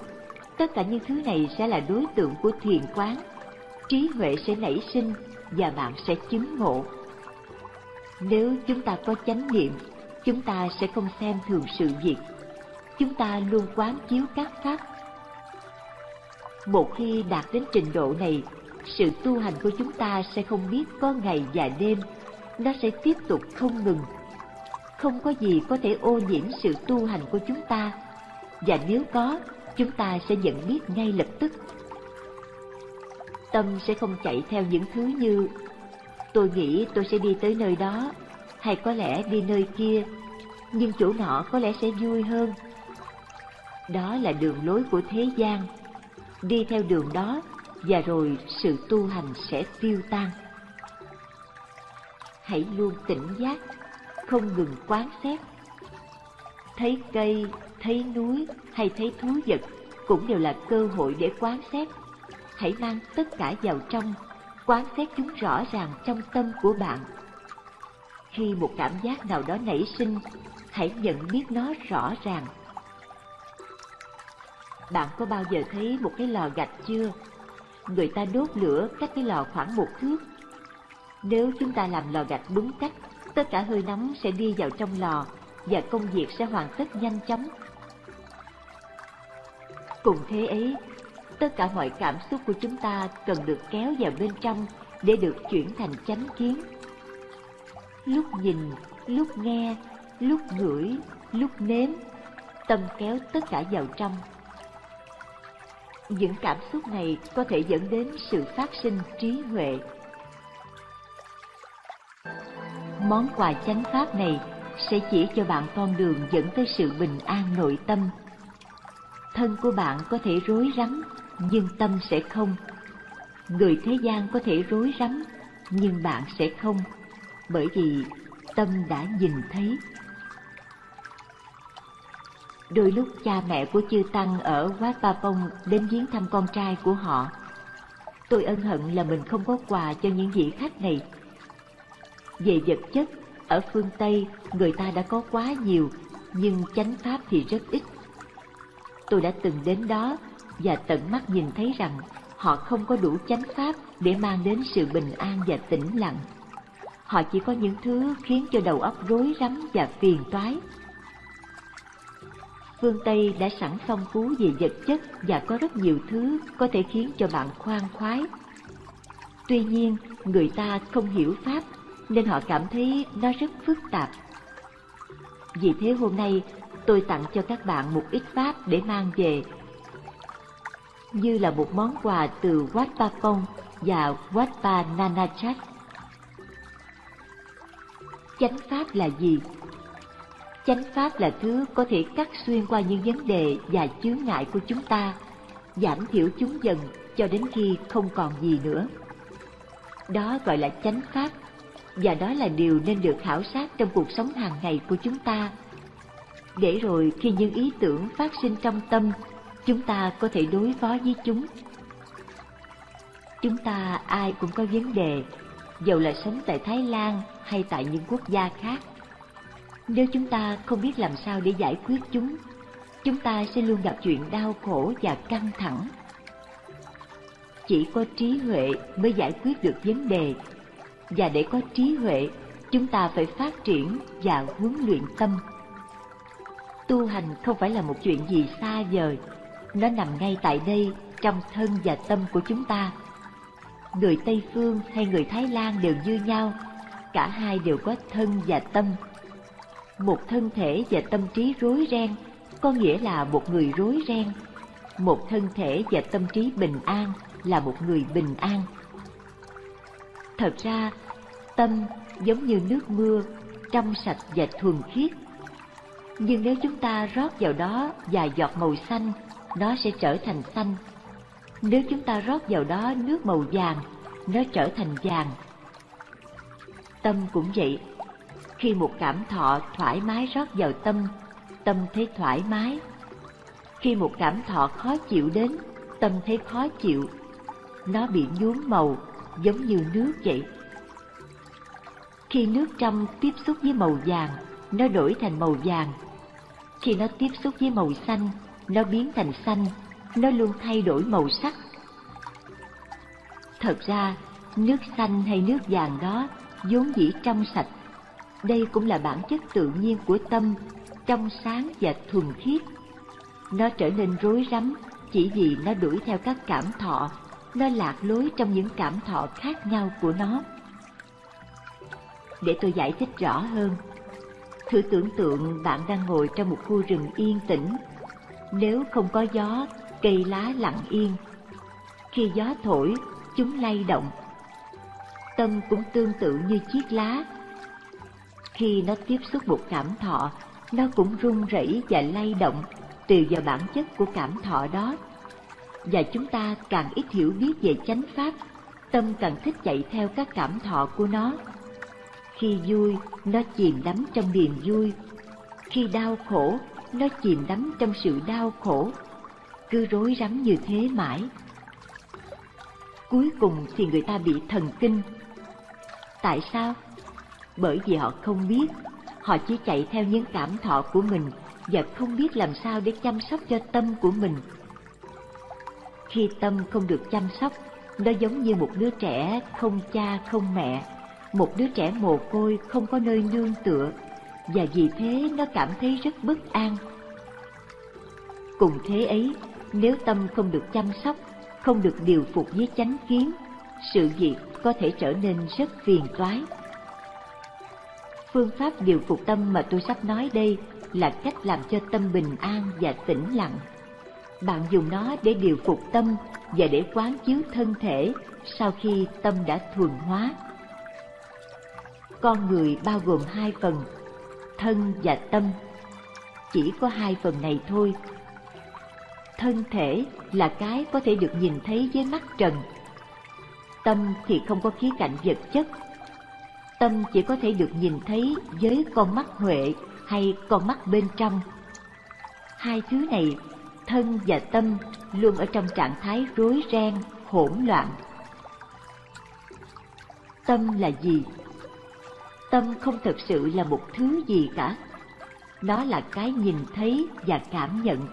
tất cả những thứ này sẽ là đối tượng của thiền quán. Trí huệ sẽ nảy sinh và bạn sẽ chứng ngộ. Nếu chúng ta có chánh niệm, chúng ta sẽ không xem thường sự việc. Chúng ta luôn quán chiếu các pháp. Một khi đạt đến trình độ này, sự tu hành của chúng ta sẽ không biết có ngày và đêm, nó sẽ tiếp tục không ngừng. Không có gì có thể ô nhiễm sự tu hành của chúng ta, và nếu có, chúng ta sẽ nhận biết ngay lập tức. Tâm sẽ không chạy theo những thứ như tôi nghĩ tôi sẽ đi tới nơi đó, hay có lẽ đi nơi kia, nhưng chỗ nọ có lẽ sẽ vui hơn. Đó là đường lối của thế gian. Đi theo đường đó và rồi sự tu hành sẽ tiêu tan. Hãy luôn tỉnh giác, không ngừng quán xét. Thấy cây, thấy núi hay thấy thú vật cũng đều là cơ hội để quán xét. Hãy mang tất cả vào trong, quán xét chúng rõ ràng trong tâm của bạn. Khi một cảm giác nào đó nảy sinh, hãy nhận biết nó rõ ràng. Bạn có bao giờ thấy một cái lò gạch chưa? người ta đốt lửa cách cái lò khoảng một thước. Nếu chúng ta làm lò gạch đúng cách, tất cả hơi nóng sẽ đi vào trong lò và công việc sẽ hoàn tất nhanh chóng. Cùng thế ấy, tất cả mọi cảm xúc của chúng ta cần được kéo vào bên trong để được chuyển thành chánh kiến. Lúc nhìn, lúc nghe, lúc ngửi, lúc nếm, tâm kéo tất cả vào trong những cảm xúc này có thể dẫn đến sự phát sinh trí huệ. Món quà chánh pháp này sẽ chỉ cho bạn con đường dẫn tới sự bình an nội tâm. Thân của bạn có thể rối rắm, nhưng tâm sẽ không. Người thế gian có thể rối rắm, nhưng bạn sẽ không, bởi vì tâm đã nhìn thấy. Đôi lúc cha mẹ của chư Tăng ở Wat Papong đến viếng thăm con trai của họ. Tôi ân hận là mình không có quà cho những vị khách này. Về vật chất, ở phương Tây người ta đã có quá nhiều, nhưng chánh pháp thì rất ít. Tôi đã từng đến đó và tận mắt nhìn thấy rằng họ không có đủ chánh pháp để mang đến sự bình an và tĩnh lặng. Họ chỉ có những thứ khiến cho đầu óc rối rắm và phiền toái phương Tây đã sẵn phong phú về vật chất và có rất nhiều thứ có thể khiến cho bạn khoan khoái. Tuy nhiên, người ta không hiểu Pháp nên họ cảm thấy nó rất phức tạp. Vì thế hôm nay tôi tặng cho các bạn một ít Pháp để mang về như là một món quà từ Wat Papong và Wat Pa Nanachat. Chánh Pháp là gì? Chánh pháp là thứ có thể cắt xuyên qua những vấn đề và chướng ngại của chúng ta, giảm thiểu chúng dần cho đến khi không còn gì nữa. Đó gọi là chánh pháp, và đó là điều nên được khảo sát trong cuộc sống hàng ngày của chúng ta. Để rồi khi những ý tưởng phát sinh trong tâm, chúng ta có thể đối phó với chúng. Chúng ta ai cũng có vấn đề, dầu là sống tại Thái Lan hay tại những quốc gia khác nếu chúng ta không biết làm sao để giải quyết chúng, chúng ta sẽ luôn gặp chuyện đau khổ và căng thẳng. Chỉ có trí huệ mới giải quyết được vấn đề, và để có trí huệ, chúng ta phải phát triển và huấn luyện tâm. Tu hành không phải là một chuyện gì xa vời, nó nằm ngay tại đây trong thân và tâm của chúng ta. Người Tây Phương hay người Thái Lan đều như nhau, cả hai đều có thân và tâm. Một thân thể và tâm trí rối ren có nghĩa là một người rối ren. Một thân thể và tâm trí bình an là một người bình an thật ra tâm giống như nước mưa trong sạch và thuần khiết nhưng nếu chúng ta rót vào đó vài giọt màu xanh nó sẽ trở thành xanh Nếu chúng ta rót vào đó nước màu vàng, nó trở thành vàng. Tâm cũng vậy. Khi một cảm thọ thoải mái rót vào tâm, tâm thấy thoải mái. Khi một cảm thọ khó chịu đến, tâm thấy khó chịu. Nó bị nhuốm màu, giống như nước vậy. Khi nước trong tiếp xúc với màu vàng, nó đổi thành màu vàng. Khi nó tiếp xúc với màu xanh, nó biến thành xanh, nó luôn thay đổi màu sắc. Thật ra, nước xanh hay nước vàng đó vốn dĩ trong sạch. Đây cũng là bản chất tự nhiên của tâm, trong sáng và thuần khiết. Nó trở nên rối rắm chỉ vì nó đuổi theo các cảm thọ, nó lạc lối trong những cảm thọ khác nhau của nó. Để tôi giải thích rõ hơn, thử tưởng tượng bạn đang ngồi trong một khu rừng yên tĩnh. Nếu không có gió, cây lá lặng yên. Khi gió thổi, chúng lay động. Tâm cũng tương tự như chiếc lá. Khi nó tiếp xúc một cảm thọ, nó cũng rung rẩy và lay động tùy vào bản chất của cảm thọ đó. Và chúng ta càng ít hiểu biết về chánh pháp, tâm càng thích chạy theo các cảm thọ của nó. Khi vui, nó chìm đắm trong niềm vui. Khi đau khổ, nó chìm đắm trong sự đau khổ. Cứ rối rắm như thế mãi. Cuối cùng thì người ta bị thần kinh. Tại sao? Bởi vì họ không biết, họ chỉ chạy theo những cảm thọ của mình và không biết làm sao để chăm sóc cho tâm của mình. Khi tâm không được chăm sóc, nó giống như một đứa trẻ không cha không mẹ, một đứa trẻ mồ côi không có nơi nương tựa, và vì thế nó cảm thấy rất bất an. Cùng thế ấy, nếu tâm không được chăm sóc, không được điều phục với chánh kiến, sự việc có thể trở nên rất phiền toái. Phương pháp điều phục tâm mà tôi sắp nói đây là cách làm cho tâm bình an và tĩnh lặng. Bạn dùng nó để điều phục tâm và để quán chiếu thân thể sau khi tâm đã thuần hóa. Con người bao gồm hai phần, thân và tâm. Chỉ có hai phần này thôi. Thân thể là cái có thể được nhìn thấy với mắt trần. Tâm thì không có khía cạnh vật chất. Tâm chỉ có thể được nhìn thấy với con mắt huệ hay con mắt bên trong. Hai thứ này, thân và tâm, luôn ở trong trạng thái rối ren, hỗn loạn. Tâm là gì? Tâm không thực sự là một thứ gì cả. Nó là cái nhìn thấy và cảm nhận.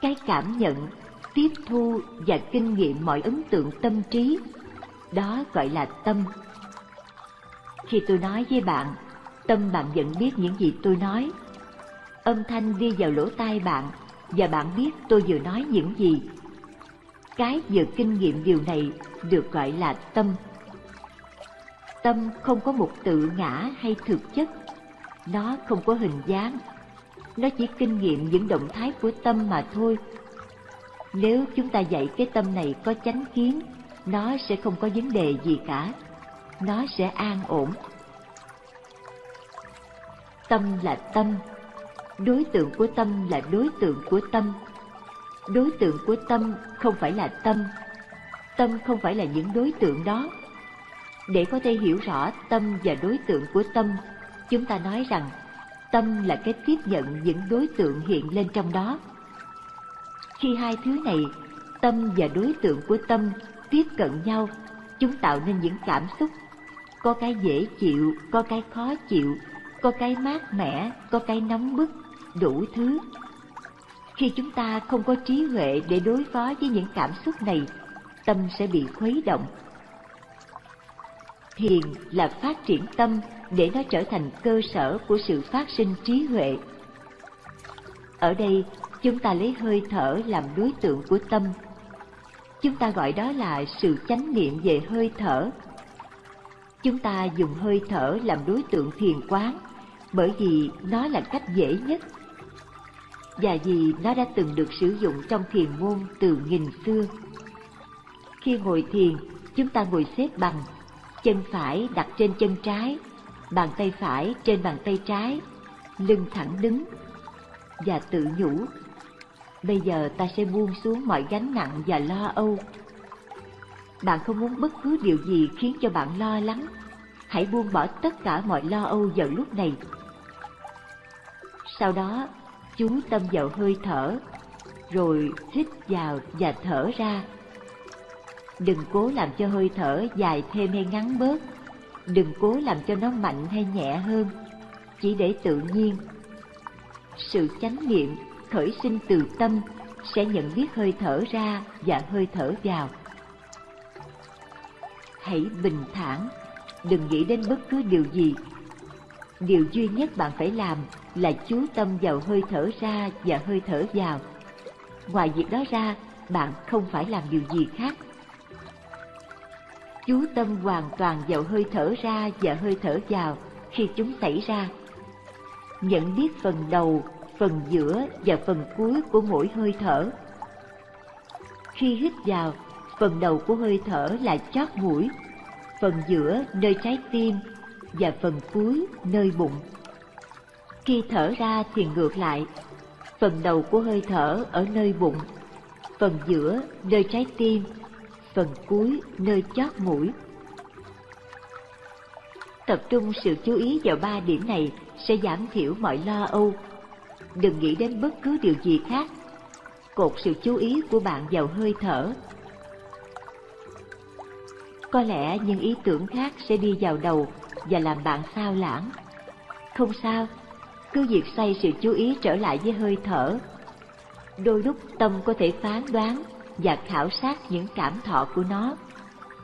Cái cảm nhận, tiếp thu và kinh nghiệm mọi ấn tượng tâm trí, đó gọi là tâm. Khi tôi nói với bạn tâm bạn vẫn biết những gì tôi nói. Âm thanh đi vào lỗ tai bạn và bạn biết tôi vừa nói những gì. Cái vừa kinh nghiệm điều này được gọi là tâm. Tâm không có một tự ngã hay thực chất, nó không có hình dáng, nó chỉ kinh nghiệm những động thái của tâm mà thôi. Nếu chúng ta dạy cái tâm này có chánh kiến, nó sẽ không có vấn đề gì cả, nó sẽ an ổn. Tâm là tâm, đối tượng của tâm là đối tượng của tâm. Đối tượng của tâm không phải là tâm, tâm không phải là những đối tượng đó. Để có thể hiểu rõ tâm và đối tượng của tâm, chúng ta nói rằng tâm là cái tiếp nhận những đối tượng hiện lên trong đó. Khi hai thứ này, tâm và đối tượng của tâm tiếp cận nhau, chúng tạo nên những cảm xúc. Có cái dễ chịu, có cái khó chịu, có cái mát mẻ, có cái nóng bức, đủ thứ. Khi chúng ta không có trí huệ để đối phó với những cảm xúc này, tâm sẽ bị khuấy động. Thiền là phát triển tâm để nó trở thành cơ sở của sự phát sinh trí huệ. Ở đây, chúng ta lấy hơi thở làm đối tượng của tâm. Chúng ta gọi đó là sự chánh niệm về hơi thở. Chúng ta dùng hơi thở làm đối tượng thiền quán bởi vì nó là cách dễ nhất và vì nó đã từng được sử dụng trong thiền môn từ nghìn xưa. Khi ngồi thiền, chúng ta ngồi xếp bằng, chân phải đặt trên chân trái, bàn tay phải trên bàn tay trái, lưng thẳng đứng và tự nhủ. Bây giờ ta sẽ buông xuống mọi gánh nặng và lo âu. Bạn không muốn bất cứ điều gì khiến cho bạn lo lắng. Hãy buông bỏ tất cả mọi lo âu vào lúc này. Sau đó, chú tâm vào hơi thở, rồi hít vào và thở ra. Đừng cố làm cho hơi thở dài thêm hay ngắn bớt. Đừng cố làm cho nó mạnh hay nhẹ hơn. Chỉ để tự nhiên. Sự chánh niệm khởi sinh từ tâm sẽ nhận biết hơi thở ra và hơi thở vào. Hãy bình thản, đừng nghĩ đến bất cứ điều gì. Điều duy nhất bạn phải làm là chú tâm vào hơi thở ra và hơi thở vào. Ngoài việc đó ra, bạn không phải làm điều gì khác. Chú tâm hoàn toàn vào hơi thở ra và hơi thở vào khi chúng xảy ra. Nhận biết phần đầu phần giữa và phần cuối của mỗi hơi thở. Khi hít vào, phần đầu của hơi thở là chót mũi, phần giữa nơi trái tim và phần cuối nơi bụng. Khi thở ra thì ngược lại, phần đầu của hơi thở ở nơi bụng, phần giữa nơi trái tim, phần cuối nơi chót mũi. Tập trung sự chú ý vào ba điểm này sẽ giảm thiểu mọi lo âu đừng nghĩ đến bất cứ điều gì khác. Cột sự chú ý của bạn vào hơi thở. Có lẽ những ý tưởng khác sẽ đi vào đầu và làm bạn sao lãng. Không sao, cứ việc xoay sự chú ý trở lại với hơi thở. Đôi lúc tâm có thể phán đoán và khảo sát những cảm thọ của nó,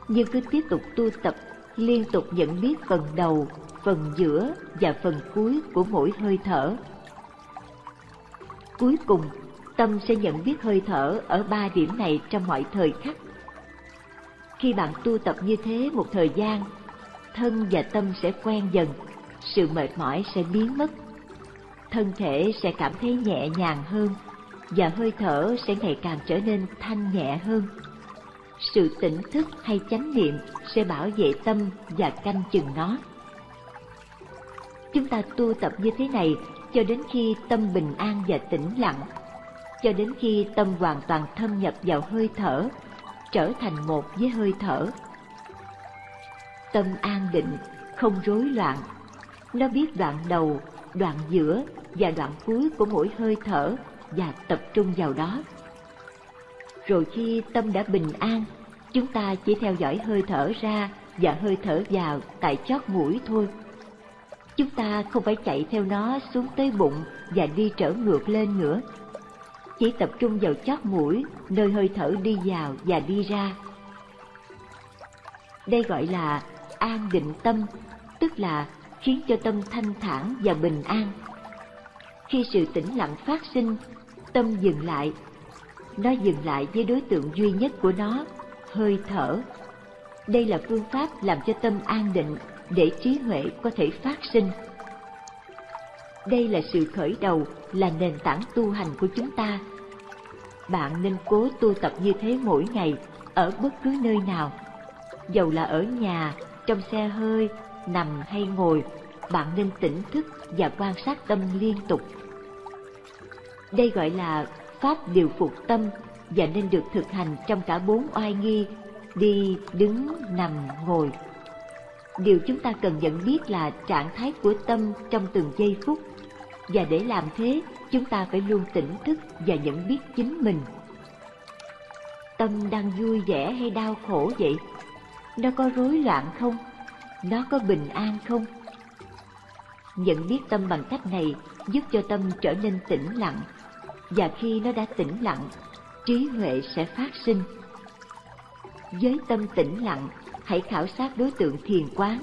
nhưng cứ tiếp tục tu tập liên tục nhận biết phần đầu, phần giữa và phần cuối của mỗi hơi thở. Cuối cùng, tâm sẽ nhận biết hơi thở ở ba điểm này trong mọi thời khắc. Khi bạn tu tập như thế một thời gian, thân và tâm sẽ quen dần, sự mệt mỏi sẽ biến mất. Thân thể sẽ cảm thấy nhẹ nhàng hơn và hơi thở sẽ ngày càng trở nên thanh nhẹ hơn. Sự tỉnh thức hay chánh niệm sẽ bảo vệ tâm và canh chừng nó. Chúng ta tu tập như thế này cho đến khi tâm bình an và tĩnh lặng, cho đến khi tâm hoàn toàn thâm nhập vào hơi thở, trở thành một với hơi thở. Tâm an định, không rối loạn, nó biết đoạn đầu, đoạn giữa và đoạn cuối của mỗi hơi thở và tập trung vào đó. Rồi khi tâm đã bình an, chúng ta chỉ theo dõi hơi thở ra và hơi thở vào tại chót mũi thôi Chúng ta không phải chạy theo nó xuống tới bụng và đi trở ngược lên nữa. Chỉ tập trung vào chót mũi, nơi hơi thở đi vào và đi ra. Đây gọi là an định tâm, tức là khiến cho tâm thanh thản và bình an. Khi sự tĩnh lặng phát sinh, tâm dừng lại. Nó dừng lại với đối tượng duy nhất của nó, hơi thở. Đây là phương pháp làm cho tâm an định để trí huệ có thể phát sinh. Đây là sự khởi đầu, là nền tảng tu hành của chúng ta. Bạn nên cố tu tập như thế mỗi ngày, ở bất cứ nơi nào. Dầu là ở nhà, trong xe hơi, nằm hay ngồi, bạn nên tỉnh thức và quan sát tâm liên tục. Đây gọi là pháp điều phục tâm và nên được thực hành trong cả bốn oai nghi đi, đứng, nằm, ngồi. Điều chúng ta cần nhận biết là trạng thái của tâm trong từng giây phút. Và để làm thế chúng ta phải luôn tỉnh thức và nhận biết chính mình. Tâm đang vui vẻ hay đau khổ vậy? Nó có rối loạn không nó có bình an không nhận biết tâm bằng cách này giúp cho tâm trở nên tĩnh lặng và khi nó đã tĩnh lặng trí huệ sẽ phát sinh với tâm tĩnh lặng hãy khảo sát đối tượng thiền quán.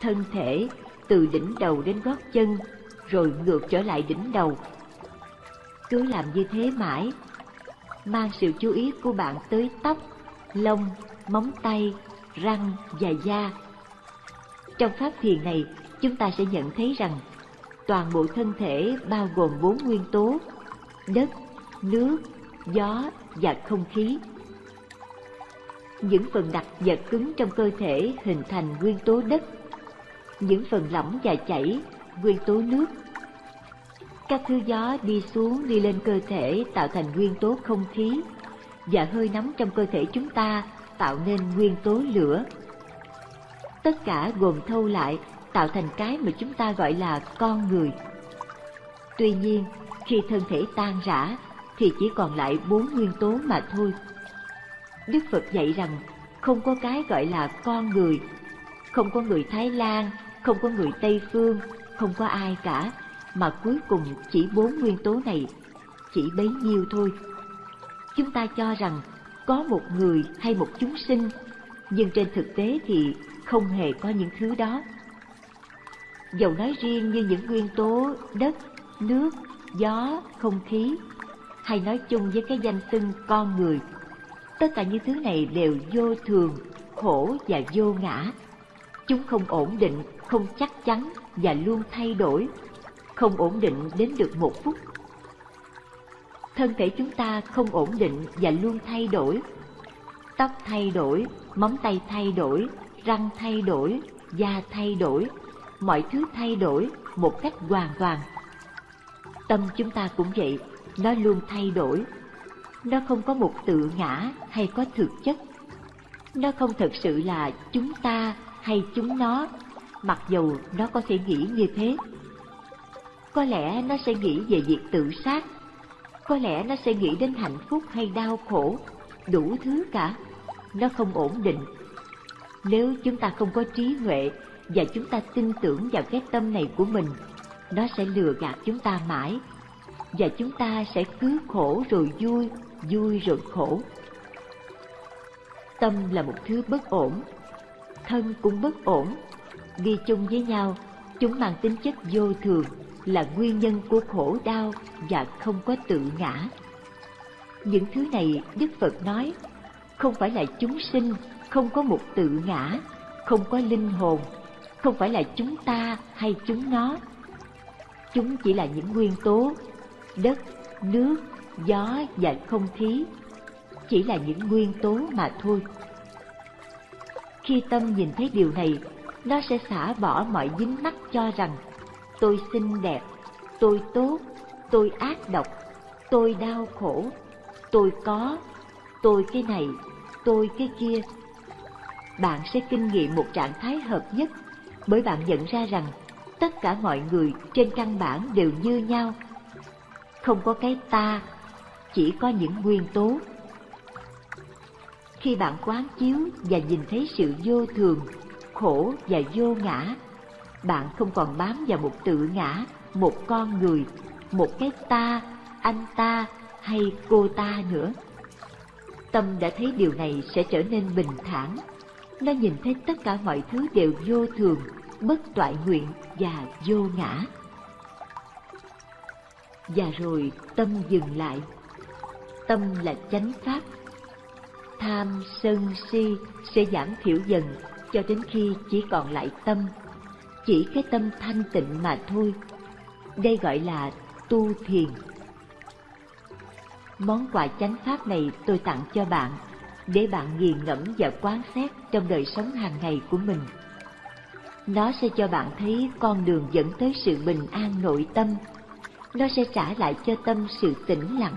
Thân thể từ đỉnh đầu đến gót chân, rồi ngược trở lại đỉnh đầu. Cứ làm như thế mãi, mang sự chú ý của bạn tới tóc, lông, móng tay, răng và da. Trong pháp thiền này, chúng ta sẽ nhận thấy rằng toàn bộ thân thể bao gồm bốn nguyên tố: đất, nước, gió và không khí những phần đặc và cứng trong cơ thể hình thành nguyên tố đất, những phần lỏng và chảy, nguyên tố nước. Các thứ gió đi xuống đi lên cơ thể tạo thành nguyên tố không khí, và hơi nóng trong cơ thể chúng ta tạo nên nguyên tố lửa. Tất cả gồm thâu lại tạo thành cái mà chúng ta gọi là con người. Tuy nhiên, khi thân thể tan rã thì chỉ còn lại bốn nguyên tố mà thôi. Đức Phật dạy rằng không có cái gọi là con người, không có người Thái Lan, không có người Tây Phương, không có ai cả, mà cuối cùng chỉ bốn nguyên tố này, chỉ bấy nhiêu thôi. Chúng ta cho rằng có một người hay một chúng sinh, nhưng trên thực tế thì không hề có những thứ đó. Dầu nói riêng như những nguyên tố đất, nước, gió, không khí, hay nói chung với cái danh xưng con người, tất cả những thứ này đều vô thường, khổ và vô ngã. Chúng không ổn định, không chắc chắn và luôn thay đổi, không ổn định đến được một phút. Thân thể chúng ta không ổn định và luôn thay đổi. Tóc thay đổi, móng tay thay đổi, răng thay đổi, da thay đổi, mọi thứ thay đổi một cách hoàn toàn. Tâm chúng ta cũng vậy, nó luôn thay đổi. Nó không có một tự ngã hay có thực chất. Nó không thực sự là chúng ta hay chúng nó, mặc dù nó có thể nghĩ như thế. Có lẽ nó sẽ nghĩ về việc tự sát, có lẽ nó sẽ nghĩ đến hạnh phúc hay đau khổ, đủ thứ cả. Nó không ổn định. Nếu chúng ta không có trí huệ và chúng ta tin tưởng vào cái tâm này của mình, nó sẽ lừa gạt chúng ta mãi và chúng ta sẽ cứ khổ rồi vui, vui rồi khổ. Tâm là một thứ bất ổn, thân cũng bất ổn, đi chung với nhau, chúng mang tính chất vô thường, là nguyên nhân của khổ đau và không có tự ngã. Những thứ này Đức Phật nói không phải là chúng sinh, không có một tự ngã, không có linh hồn, không phải là chúng ta hay chúng nó. Chúng chỉ là những nguyên tố đất, nước, gió và không khí, chỉ là những nguyên tố mà thôi. Khi tâm nhìn thấy điều này, nó sẽ xả bỏ mọi dính mắc cho rằng tôi xinh đẹp, tôi tốt, tôi ác độc, tôi đau khổ, tôi có, tôi cái này, tôi cái kia. Bạn sẽ kinh nghiệm một trạng thái hợp nhất bởi bạn nhận ra rằng tất cả mọi người trên căn bản đều như nhau. Không có cái ta, chỉ có những nguyên tố. Khi bạn quán chiếu và nhìn thấy sự vô thường, khổ và vô ngã bạn không còn bám vào một tự ngã, một con người, một cái ta, anh ta hay cô ta nữa. Tâm đã thấy điều này sẽ trở nên bình thản. Nó nhìn thấy tất cả mọi thứ đều vô thường, bất toại nguyện và vô ngã. Và rồi tâm dừng lại. Tâm là chánh pháp. Tham, sân, si sẽ giảm thiểu dần cho đến khi chỉ còn lại tâm chỉ cái tâm thanh tịnh mà thôi. Đây gọi là tu thiền. Món quà chánh pháp này tôi tặng cho bạn, để bạn nghiền ngẫm và quán xét trong đời sống hàng ngày của mình. Nó sẽ cho bạn thấy con đường dẫn tới sự bình an nội tâm. Nó sẽ trả lại cho tâm sự tĩnh lặng.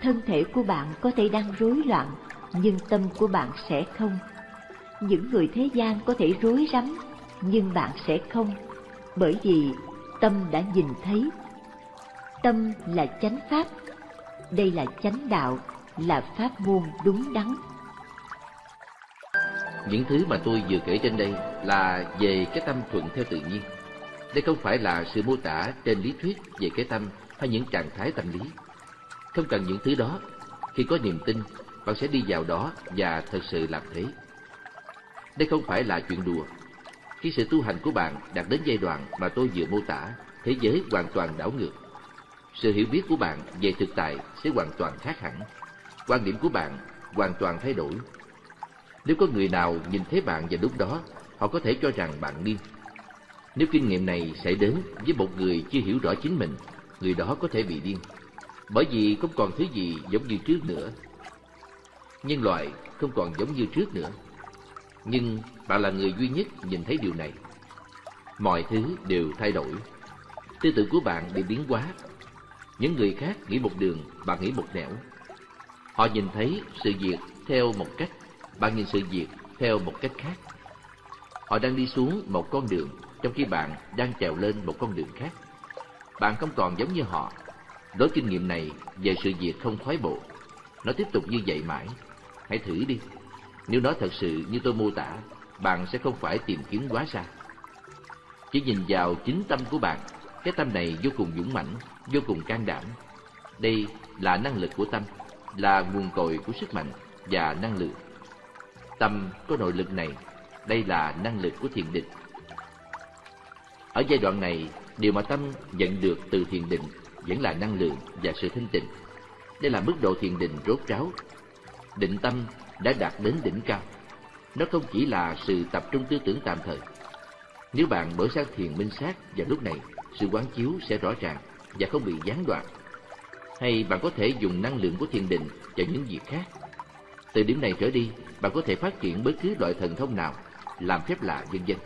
Thân thể của bạn có thể đang rối loạn, nhưng tâm của bạn sẽ không. Những người thế gian có thể rối rắm nhưng bạn sẽ không, bởi vì tâm đã nhìn thấy. Tâm là chánh pháp, đây là chánh đạo, là pháp môn đúng đắn. Những thứ mà tôi vừa kể trên đây là về cái tâm thuận theo tự nhiên. Đây không phải là sự mô tả trên lý thuyết về cái tâm hay những trạng thái tâm lý. Không cần những thứ đó, khi có niềm tin, bạn sẽ đi vào đó và thật sự làm thế. Đây không phải là chuyện đùa, khi sự tu hành của bạn đạt đến giai đoạn mà tôi vừa mô tả, thế giới hoàn toàn đảo ngược. Sự hiểu biết của bạn về thực tại sẽ hoàn toàn khác hẳn. Quan điểm của bạn hoàn toàn thay đổi. Nếu có người nào nhìn thấy bạn vào lúc đó, họ có thể cho rằng bạn điên. Nếu kinh nghiệm này xảy đến với một người chưa hiểu rõ chính mình, người đó có thể bị điên. Bởi vì không còn thứ gì giống như trước nữa. Nhân loại không còn giống như trước nữa. Nhưng bạn là người duy nhất nhìn thấy điều này. Mọi thứ đều thay đổi. tư tưởng của bạn bị biến hóa. Những người khác nghĩ một đường, bạn nghĩ một nẻo. Họ nhìn thấy sự việc theo một cách, bạn nhìn sự việc theo một cách khác. Họ đang đi xuống một con đường, trong khi bạn đang trèo lên một con đường khác. Bạn không còn giống như họ. Đối kinh nghiệm này về sự việc không khoái bộ. Nó tiếp tục như vậy mãi. Hãy thử đi. Nếu nó thật sự như tôi mô tả, bạn sẽ không phải tìm kiếm quá xa. Chỉ nhìn vào chính tâm của bạn, cái tâm này vô cùng dũng mãnh, vô cùng can đảm. Đây là năng lực của tâm, là nguồn cội của sức mạnh và năng lượng. Tâm có nội lực này, đây là năng lực của thiền định. Ở giai đoạn này, điều mà tâm nhận được từ thiền định vẫn là năng lượng và sự thanh tịnh. Đây là mức độ thiền định rốt ráo. Định tâm đã đạt đến đỉnh cao. Nó không chỉ là sự tập trung tư tưởng tạm thời. Nếu bạn mở sang thiền minh sát vào lúc này, sự quán chiếu sẽ rõ ràng và không bị gián đoạn. Hay bạn có thể dùng năng lượng của thiền định cho những việc khác. Từ điểm này trở đi, bạn có thể phát triển bất cứ loại thần thông nào, làm phép lạ vân vân.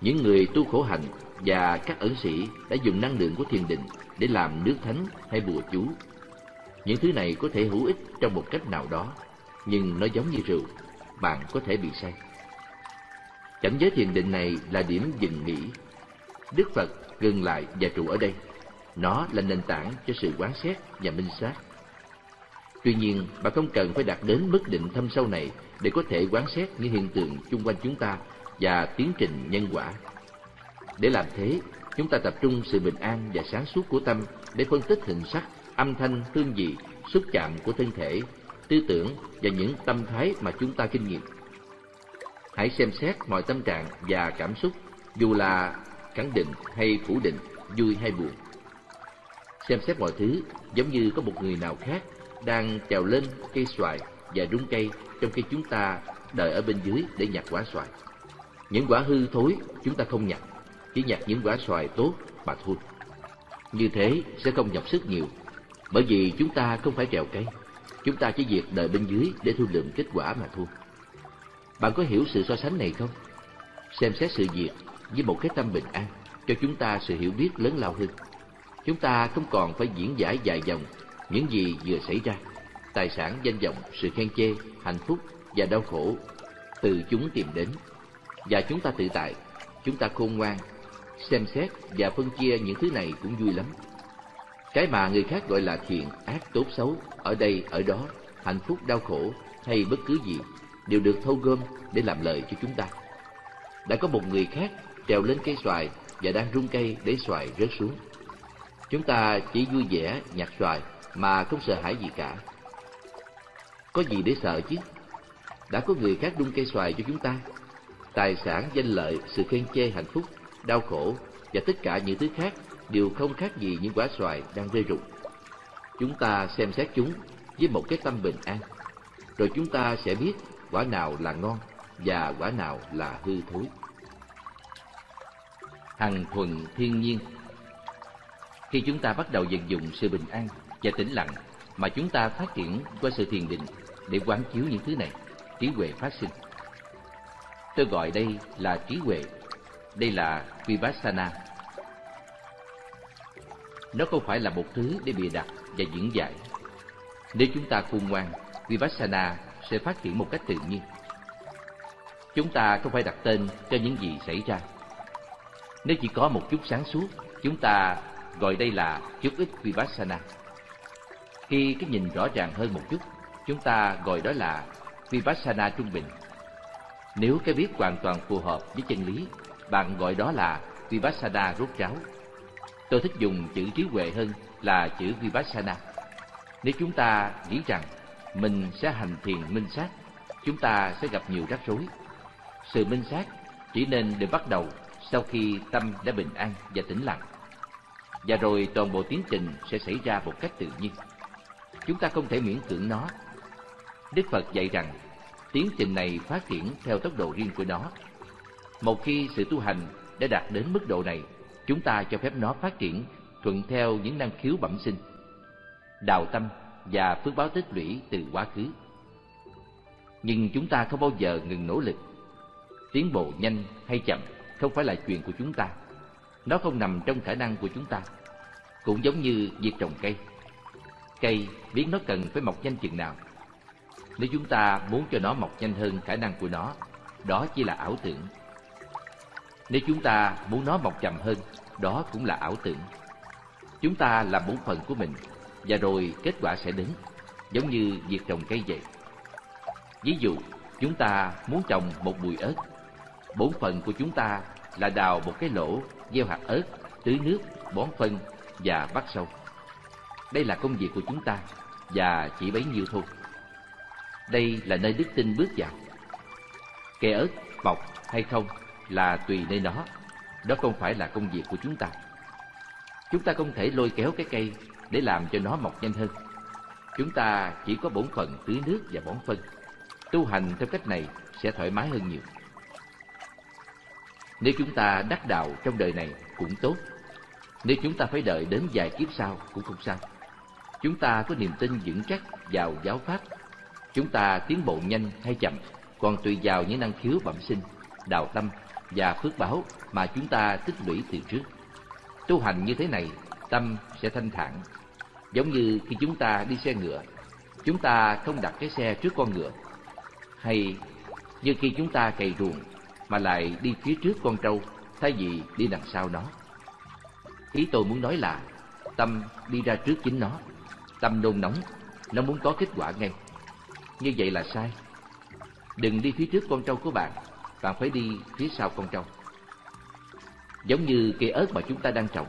Những người tu khổ hạnh và các ẩn sĩ đã dùng năng lượng của thiền định để làm nước thánh hay bùa chú. Những thứ này có thể hữu ích trong một cách nào đó, nhưng nó giống như rượu, bạn có thể bị say. Cảnh giới thiền định này là điểm dừng nghỉ. Đức Phật ngừng lại và trụ ở đây. Nó là nền tảng cho sự quán xét và minh sát. Tuy nhiên, bạn không cần phải đạt đến mức định thâm sâu này để có thể quán xét những hiện tượng chung quanh chúng ta và tiến trình nhân quả. Để làm thế, chúng ta tập trung sự bình an và sáng suốt của tâm để phân tích hình sắc, âm thanh, hương vị, xúc chạm của thân thể, tư tưởng và những tâm thái mà chúng ta kinh nghiệm. Hãy xem xét mọi tâm trạng và cảm xúc, dù là khẳng định hay phủ định, vui hay buồn. Xem xét mọi thứ giống như có một người nào khác đang trèo lên cây xoài và rung cây trong khi chúng ta đợi ở bên dưới để nhặt quả xoài. Những quả hư thối chúng ta không nhặt, chỉ nhặt những quả xoài tốt mà thôi. Như thế sẽ không nhọc sức nhiều, bởi vì chúng ta không phải trèo cây, chúng ta chỉ việc đợi bên dưới để thu lượm kết quả mà thôi. Bạn có hiểu sự so sánh này không? Xem xét sự việc với một cái tâm bình an cho chúng ta sự hiểu biết lớn lao hơn. Chúng ta không còn phải diễn giải dài dòng những gì vừa xảy ra. Tài sản, danh vọng, sự khen chê, hạnh phúc và đau khổ từ chúng tìm đến. Và chúng ta tự tại, chúng ta khôn ngoan, xem xét và phân chia những thứ này cũng vui lắm. Cái mà người khác gọi là thiện, ác, tốt, xấu, ở đây, ở đó, hạnh phúc, đau khổ hay bất cứ gì đều được thâu gom để làm lợi cho chúng ta. Đã có một người khác trèo lên cây xoài và đang rung cây để xoài rớt xuống. Chúng ta chỉ vui vẻ nhặt xoài mà không sợ hãi gì cả. Có gì để sợ chứ? Đã có người khác đung cây xoài cho chúng ta. Tài sản, danh lợi, sự khen chê, hạnh phúc, đau khổ và tất cả những thứ khác đều không khác gì những quả xoài đang rơi rụng. Chúng ta xem xét chúng với một cái tâm bình an, rồi chúng ta sẽ biết quả nào là ngon và quả nào là hư thối. Hằng thuần thiên nhiên Khi chúng ta bắt đầu vận dụng sự bình an và tĩnh lặng mà chúng ta phát triển qua sự thiền định để quán chiếu những thứ này, trí huệ phát sinh. Tôi gọi đây là trí huệ, đây là Vipassana. Nó không phải là một thứ để bịa đặt và diễn giải. Nếu chúng ta khôn ngoan, Vipassana sẽ phát triển một cách tự nhiên. Chúng ta không phải đặt tên cho những gì xảy ra. Nếu chỉ có một chút sáng suốt, chúng ta gọi đây là chút ít Vipassana. Khi cái nhìn rõ ràng hơn một chút, chúng ta gọi đó là Vipassana trung bình. Nếu cái biết hoàn toàn phù hợp với chân lý, bạn gọi đó là Vipassana rốt ráo. Tôi thích dùng chữ trí huệ hơn là chữ Vipassana. Nếu chúng ta nghĩ rằng mình sẽ hành thiền minh sát, chúng ta sẽ gặp nhiều rắc rối. Sự minh sát chỉ nên được bắt đầu sau khi tâm đã bình an và tĩnh lặng. Và rồi toàn bộ tiến trình sẽ xảy ra một cách tự nhiên. Chúng ta không thể miễn cưỡng nó. Đức Phật dạy rằng, tiến trình này phát triển theo tốc độ riêng của nó. Một khi sự tu hành đã đạt đến mức độ này, chúng ta cho phép nó phát triển thuận theo những năng khiếu bẩm sinh. Đào tâm và phước báo tích lũy từ quá khứ. Nhưng chúng ta không bao giờ ngừng nỗ lực. Tiến bộ nhanh hay chậm không phải là chuyện của chúng ta. Nó không nằm trong khả năng của chúng ta. Cũng giống như việc trồng cây. Cây biết nó cần phải mọc nhanh chừng nào. Nếu chúng ta muốn cho nó mọc nhanh hơn khả năng của nó, đó chỉ là ảo tưởng. Nếu chúng ta muốn nó mọc chậm hơn, đó cũng là ảo tưởng. Chúng ta làm bổn phận của mình, và rồi kết quả sẽ đến, giống như việc trồng cây vậy. Ví dụ, chúng ta muốn trồng một bụi ớt. Bổn phận của chúng ta là đào một cái lỗ, gieo hạt ớt, tưới nước, bón phân và bắt sâu. Đây là công việc của chúng ta, và chỉ bấy nhiêu thôi. Đây là nơi đức tin bước vào. Cây ớt mọc hay không là tùy nơi nó, đó không phải là công việc của chúng ta. Chúng ta không thể lôi kéo cái cây để làm cho nó mọc nhanh hơn. Chúng ta chỉ có bổn phận tưới nước và bón phân. Tu hành theo cách này sẽ thoải mái hơn nhiều. Nếu chúng ta đắc đạo trong đời này cũng tốt. Nếu chúng ta phải đợi đến vài kiếp sau cũng không sao. Chúng ta có niềm tin vững chắc vào giáo pháp. Chúng ta tiến bộ nhanh hay chậm còn tùy vào những năng khiếu bẩm sinh, đạo tâm và phước báo mà chúng ta tích lũy từ trước. Tu hành như thế này, tâm sẽ thanh thản. Giống như khi chúng ta đi xe ngựa, chúng ta không đặt cái xe trước con ngựa. Hay như khi chúng ta cày ruộng mà lại đi phía trước con trâu thay vì đi đằng sau nó. Ý tôi muốn nói là tâm đi ra trước chính nó, tâm nôn nóng, nó muốn có kết quả ngay. Như vậy là sai. Đừng đi phía trước con trâu của bạn, bạn phải đi phía sau con trâu. Giống như cây ớt mà chúng ta đang trồng,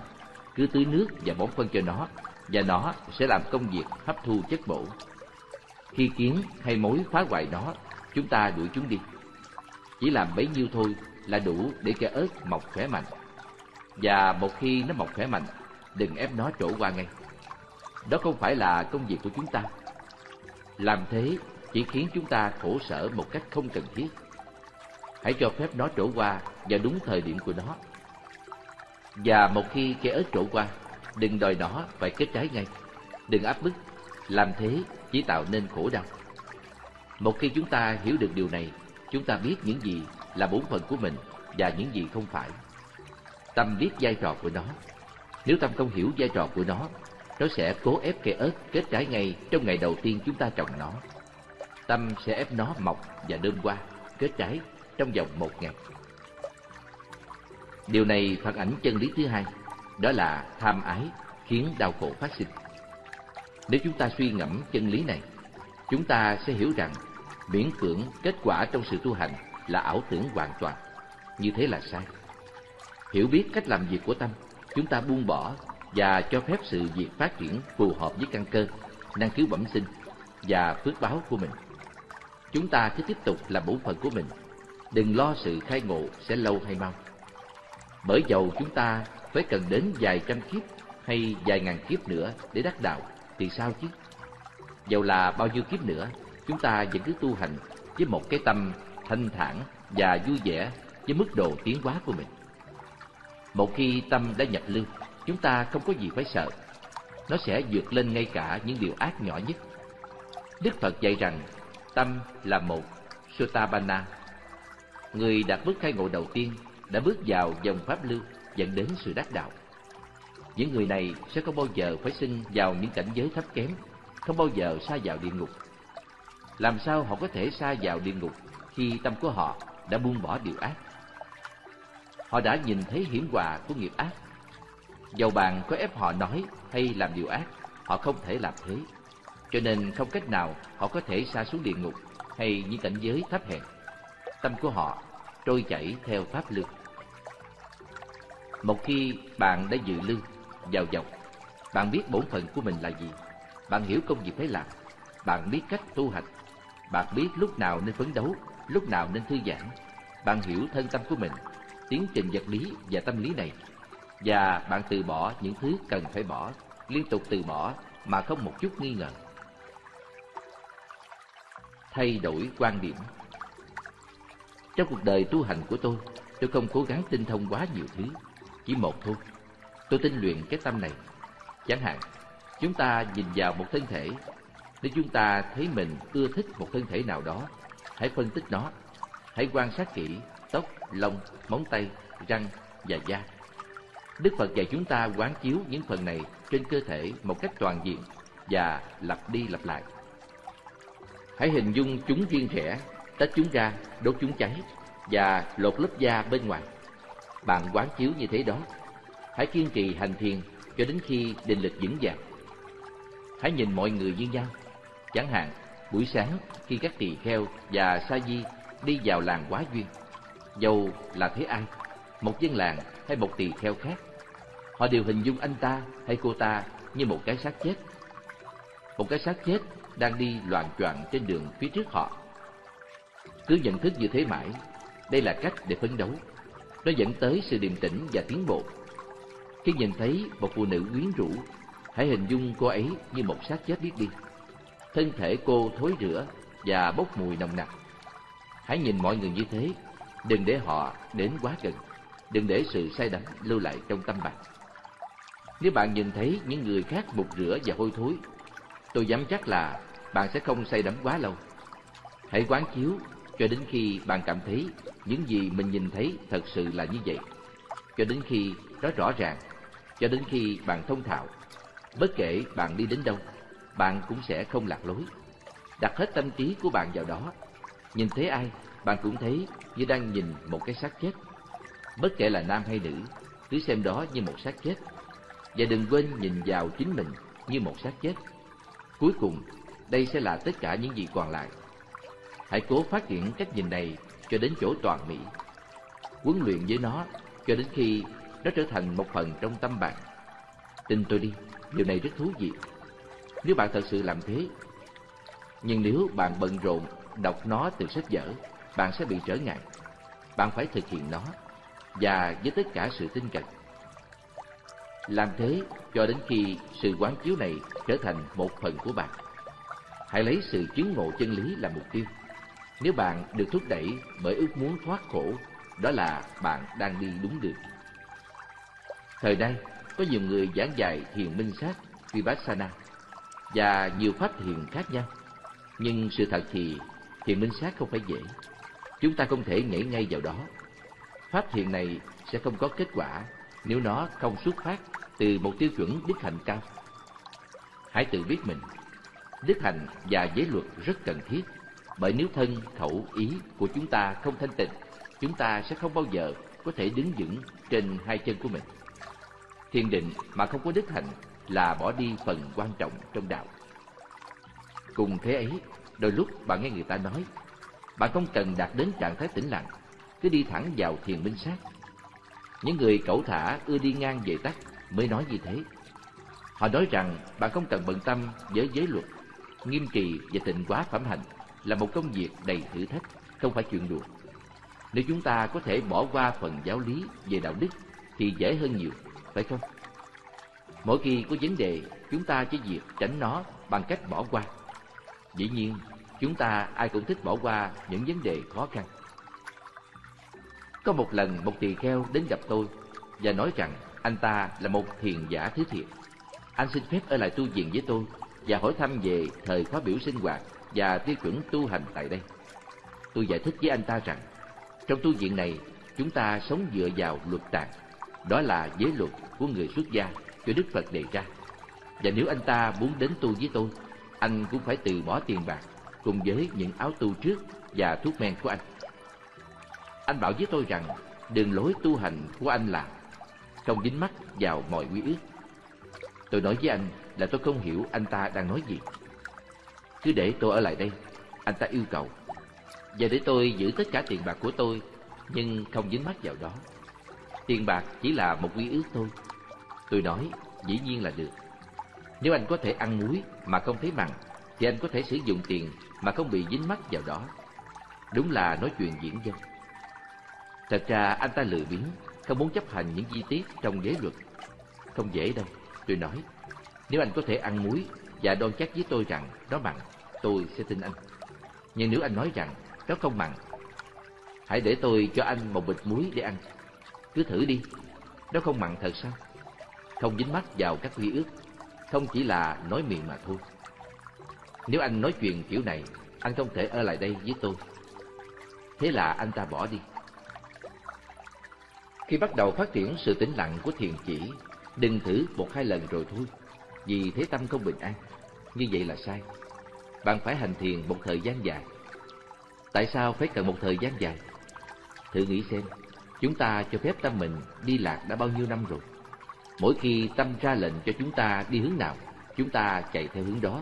cứ tưới nước và bón phân cho nó, và nó sẽ làm công việc hấp thu chất bổ. Khi kiến hay mối phá hoại nó, chúng ta đuổi chúng đi. Chỉ làm bấy nhiêu thôi là đủ để cây ớt mọc khỏe mạnh. Và một khi nó mọc khỏe mạnh, đừng ép nó trổ qua ngay. Đó không phải là công việc của chúng ta. Làm thế chỉ khiến chúng ta khổ sở một cách không cần thiết. Hãy cho phép nó trổ qua vào đúng thời điểm của nó. Và một khi cây ớt trổ qua, đừng đòi nó phải kết trái ngay. Đừng áp bức, làm thế chỉ tạo nên khổ đau. Một khi chúng ta hiểu được điều này, chúng ta biết những gì là bổn phận của mình và những gì không phải. Tâm biết vai trò của nó. Nếu tâm không hiểu vai trò của nó, nó sẽ cố ép cây ớt kết trái ngay trong ngày đầu tiên chúng ta trồng nó. Tâm sẽ ép nó mọc và đơm qua, kết trái trong vòng một ngày. Điều này phản ảnh chân lý thứ hai, đó là tham ái khiến đau khổ phát sinh. Nếu chúng ta suy ngẫm chân lý này, chúng ta sẽ hiểu rằng miễn cưỡng kết quả trong sự tu hành là ảo tưởng hoàn toàn. Như thế là sai. Hiểu biết cách làm việc của tâm, chúng ta buông bỏ và cho phép sự việc phát triển phù hợp với căn cơ, năng khiếu bẩm sinh và phước báo của mình. Chúng ta cứ tiếp tục làm bổn phận của mình, đừng lo sự khai ngộ sẽ lâu hay mau. Bởi dầu chúng ta phải cần đến vài trăm kiếp hay vài ngàn kiếp nữa để đắc đạo, thì sao chứ? Dầu là bao nhiêu kiếp nữa, chúng ta vẫn cứ tu hành với một cái tâm thanh thản và vui vẻ với mức độ tiến hóa của mình. Một khi tâm đã nhập lưu, chúng ta không có gì phải sợ. Nó sẽ vượt lên ngay cả những điều ác nhỏ nhất. Đức Phật dạy rằng tâm là một Sotabana. Người đạt bước khai ngộ đầu tiên đã bước vào dòng pháp lưu dẫn đến sự đắc đạo. Những người này sẽ không bao giờ phải sinh vào những cảnh giới thấp kém, không bao giờ xa vào địa ngục. Làm sao họ có thể xa vào địa ngục khi tâm của họ đã buông bỏ điều ác? Họ đã nhìn thấy hiểm họa của nghiệp ác. Dầu bạn có ép họ nói hay làm điều ác, họ không thể làm thế. Cho nên không cách nào họ có thể xa xuống địa ngục hay những cảnh giới thấp hèn. Tâm của họ trôi chảy theo pháp lực. Một khi bạn đã dự lưu vào dòng, bạn biết bổn phận của mình là gì, bạn hiểu công việc phải làm, bạn biết cách tu hành, bạn biết lúc nào nên phấn đấu, lúc nào nên thư giãn, bạn hiểu thân tâm của mình, tiến trình vật lý và tâm lý này, và bạn từ bỏ những thứ cần phải bỏ, liên tục từ bỏ mà không một chút nghi ngờ. Thay đổi quan điểm trong cuộc đời tu hành của tôi, tôi không cố gắng tinh thông quá nhiều thứ, chỉ một thôi. Tôi tinh luyện cái tâm này. Chẳng hạn, chúng ta nhìn vào một thân thể, nếu chúng ta thấy mình ưa thích một thân thể nào đó, hãy phân tích nó, hãy quan sát kỹ tóc, lông, móng tay, răng và da. Đức Phật dạy chúng ta quán chiếu những phần này trên cơ thể một cách toàn diện và lặp đi lặp lại. Hãy hình dung chúng riêng rẽ, tách chúng ra, đốt chúng cháy và lột lớp da bên ngoài. Bạn quán chiếu như thế đó. Hãy kiên trì hành thiền cho đến khi định lực vững vàng. Hãy nhìn mọi người như nhau. Chẳng hạn, buổi sáng khi các tỳ kheo và sa di đi vào làng quá duyên, dầu là thế ai, một dân làng hay một tỳ kheo khác, họ đều hình dung anh ta hay cô ta như một cái xác chết. Một cái xác chết đang đi loạn choạng trên đường phía trước họ. Cứ nhận thức như thế mãi, đây là cách để phấn đấu. Nó dẫn tới sự điềm tĩnh và tiến bộ. Khi nhìn thấy một phụ nữ quyến rũ, hãy hình dung cô ấy như một xác chết biết đi. Thân thể cô thối rữa và bốc mùi nồng nặc. Hãy nhìn mọi người như thế, đừng để họ đến quá gần, đừng để sự say đắm lưu lại trong tâm bạn. Nếu bạn nhìn thấy những người khác mục rửa và hôi thối, tôi dám chắc là bạn sẽ không say đắm quá lâu. Hãy quán chiếu cho đến khi bạn cảm thấy những gì mình nhìn thấy thật sự là như vậy. Cho đến khi nó rõ ràng, cho đến khi bạn thông thạo. Bất kể bạn đi đến đâu, bạn cũng sẽ không lạc lối. Đặt hết tâm trí của bạn vào đó. Nhìn thấy ai, bạn cũng thấy như đang nhìn một cái xác chết. Bất kể là nam hay nữ, cứ xem đó như một xác chết. Và đừng quên nhìn vào chính mình như một xác chết. Cuối cùng, đây sẽ là tất cả những gì còn lại. Hãy cố phát triển cách nhìn này cho đến chỗ toàn mỹ. Huấn luyện với nó cho đến khi nó trở thành một phần trong tâm bạn. Tin tôi đi, điều này rất thú vị. Nếu bạn thật sự làm thế, nhưng nếu bạn bận rộn đọc nó từ sách vở, bạn sẽ bị trở ngại. Bạn phải thực hiện nó và với tất cả sự tin cậy. Làm thế cho đến khi sự quán chiếu này trở thành một phần của bạn. Hãy lấy sự chứng ngộ chân lý làm mục tiêu. Nếu bạn được thúc đẩy bởi ước muốn thoát khổ, đó là bạn đang đi đúng đường. Thời nay, có nhiều người giảng dạy thiền minh sát Vipassana và nhiều pháp thiền khác nhau. Nhưng sự thật thì thiền minh sát không phải dễ. Chúng ta không thể nhảy ngay vào đó. Pháp thiền này sẽ không có kết quả nếu nó không xuất phát từ một tiêu chuẩn đức hạnh cao. Hãy tự biết mình, đức hạnh và giới luật rất cần thiết, bởi nếu thân, khẩu, ý của chúng ta không thanh tịnh, chúng ta sẽ không bao giờ có thể đứng vững trên hai chân của mình. Thiền định mà không có đức hạnh là bỏ đi phần quan trọng trong đạo. Cùng thế ấy, đôi lúc bạn nghe người ta nói, bạn không cần đạt đến trạng thái tĩnh lặng, cứ đi thẳng vào thiền minh sát. Những người cẩu thả ưa đi ngang về tắt mới nói như thế. Họ nói rằng bạn không cần bận tâm với giới luật, nghiêm trì và tịnh quá phẩm hạnh là một công việc đầy thử thách, không phải chuyện đùa. Nếu chúng ta có thể bỏ qua phần giáo lý về đạo đức thì dễ hơn nhiều, phải không? Mỗi khi có vấn đề, chúng ta chỉ việc tránh nó bằng cách bỏ qua. Dĩ nhiên, chúng ta ai cũng thích bỏ qua những vấn đề khó khăn. Có một lần một tỳ kheo đến gặp tôi và nói rằng anh ta là một thiền giả thứ thiệt. Anh xin phép ở lại tu viện với tôi và hỏi thăm về thời khóa biểu sinh hoạt và tiêu chuẩn tu hành tại đây. Tôi giải thích với anh ta rằng, trong tu viện này, chúng ta sống dựa vào luật tạng, đó là giới luật của người xuất gia cho Đức Phật đề ra. Và nếu anh ta muốn đến tu với tôi, anh cũng phải từ bỏ tiền bạc cùng với những áo tu trước và thuốc men của anh. Anh bảo với tôi rằng đường lối tu hành của anh là không dính mắc vào mọi quy ước. Tôi nói với anh là tôi không hiểu anh ta đang nói gì. Cứ để tôi ở lại đây, anh ta yêu cầu. Và để tôi giữ tất cả tiền bạc của tôi, nhưng không dính mắc vào đó. Tiền bạc chỉ là một quy ước thôi. Tôi nói, dĩ nhiên là được. Nếu anh có thể ăn muối mà không thấy mặn, thì anh có thể sử dụng tiền mà không bị dính mắc vào đó. Đúng là nói chuyện diễn dân. Thật ra anh ta lười biếng, không muốn chấp hành những chi tiết trong giới luật. Không dễ đâu, tôi nói. Nếu anh có thể ăn muối và đoan chắc với tôi rằng nó bằng tôi sẽ tin anh. Nhưng nếu anh nói rằng nó không bằng hãy để tôi cho anh một bịch muối để ăn. Cứ thử đi, nó không mặn thật sao? Không dính mắt vào các quy ước, không chỉ là nói miệng mà thôi. Nếu anh nói chuyện kiểu này, anh không thể ở lại đây với tôi. Thế là anh ta bỏ đi. Khi bắt đầu phát triển sự tĩnh lặng của thiền chỉ, đừng thử một hai lần rồi thôi, vì thế tâm không bình an. Như vậy là sai. Bạn phải hành thiền một thời gian dài. Tại sao phải cần một thời gian dài? Thử nghĩ xem, chúng ta cho phép tâm mình đi lạc đã bao nhiêu năm rồi. Mỗi khi tâm ra lệnh cho chúng ta đi hướng nào, chúng ta chạy theo hướng đó.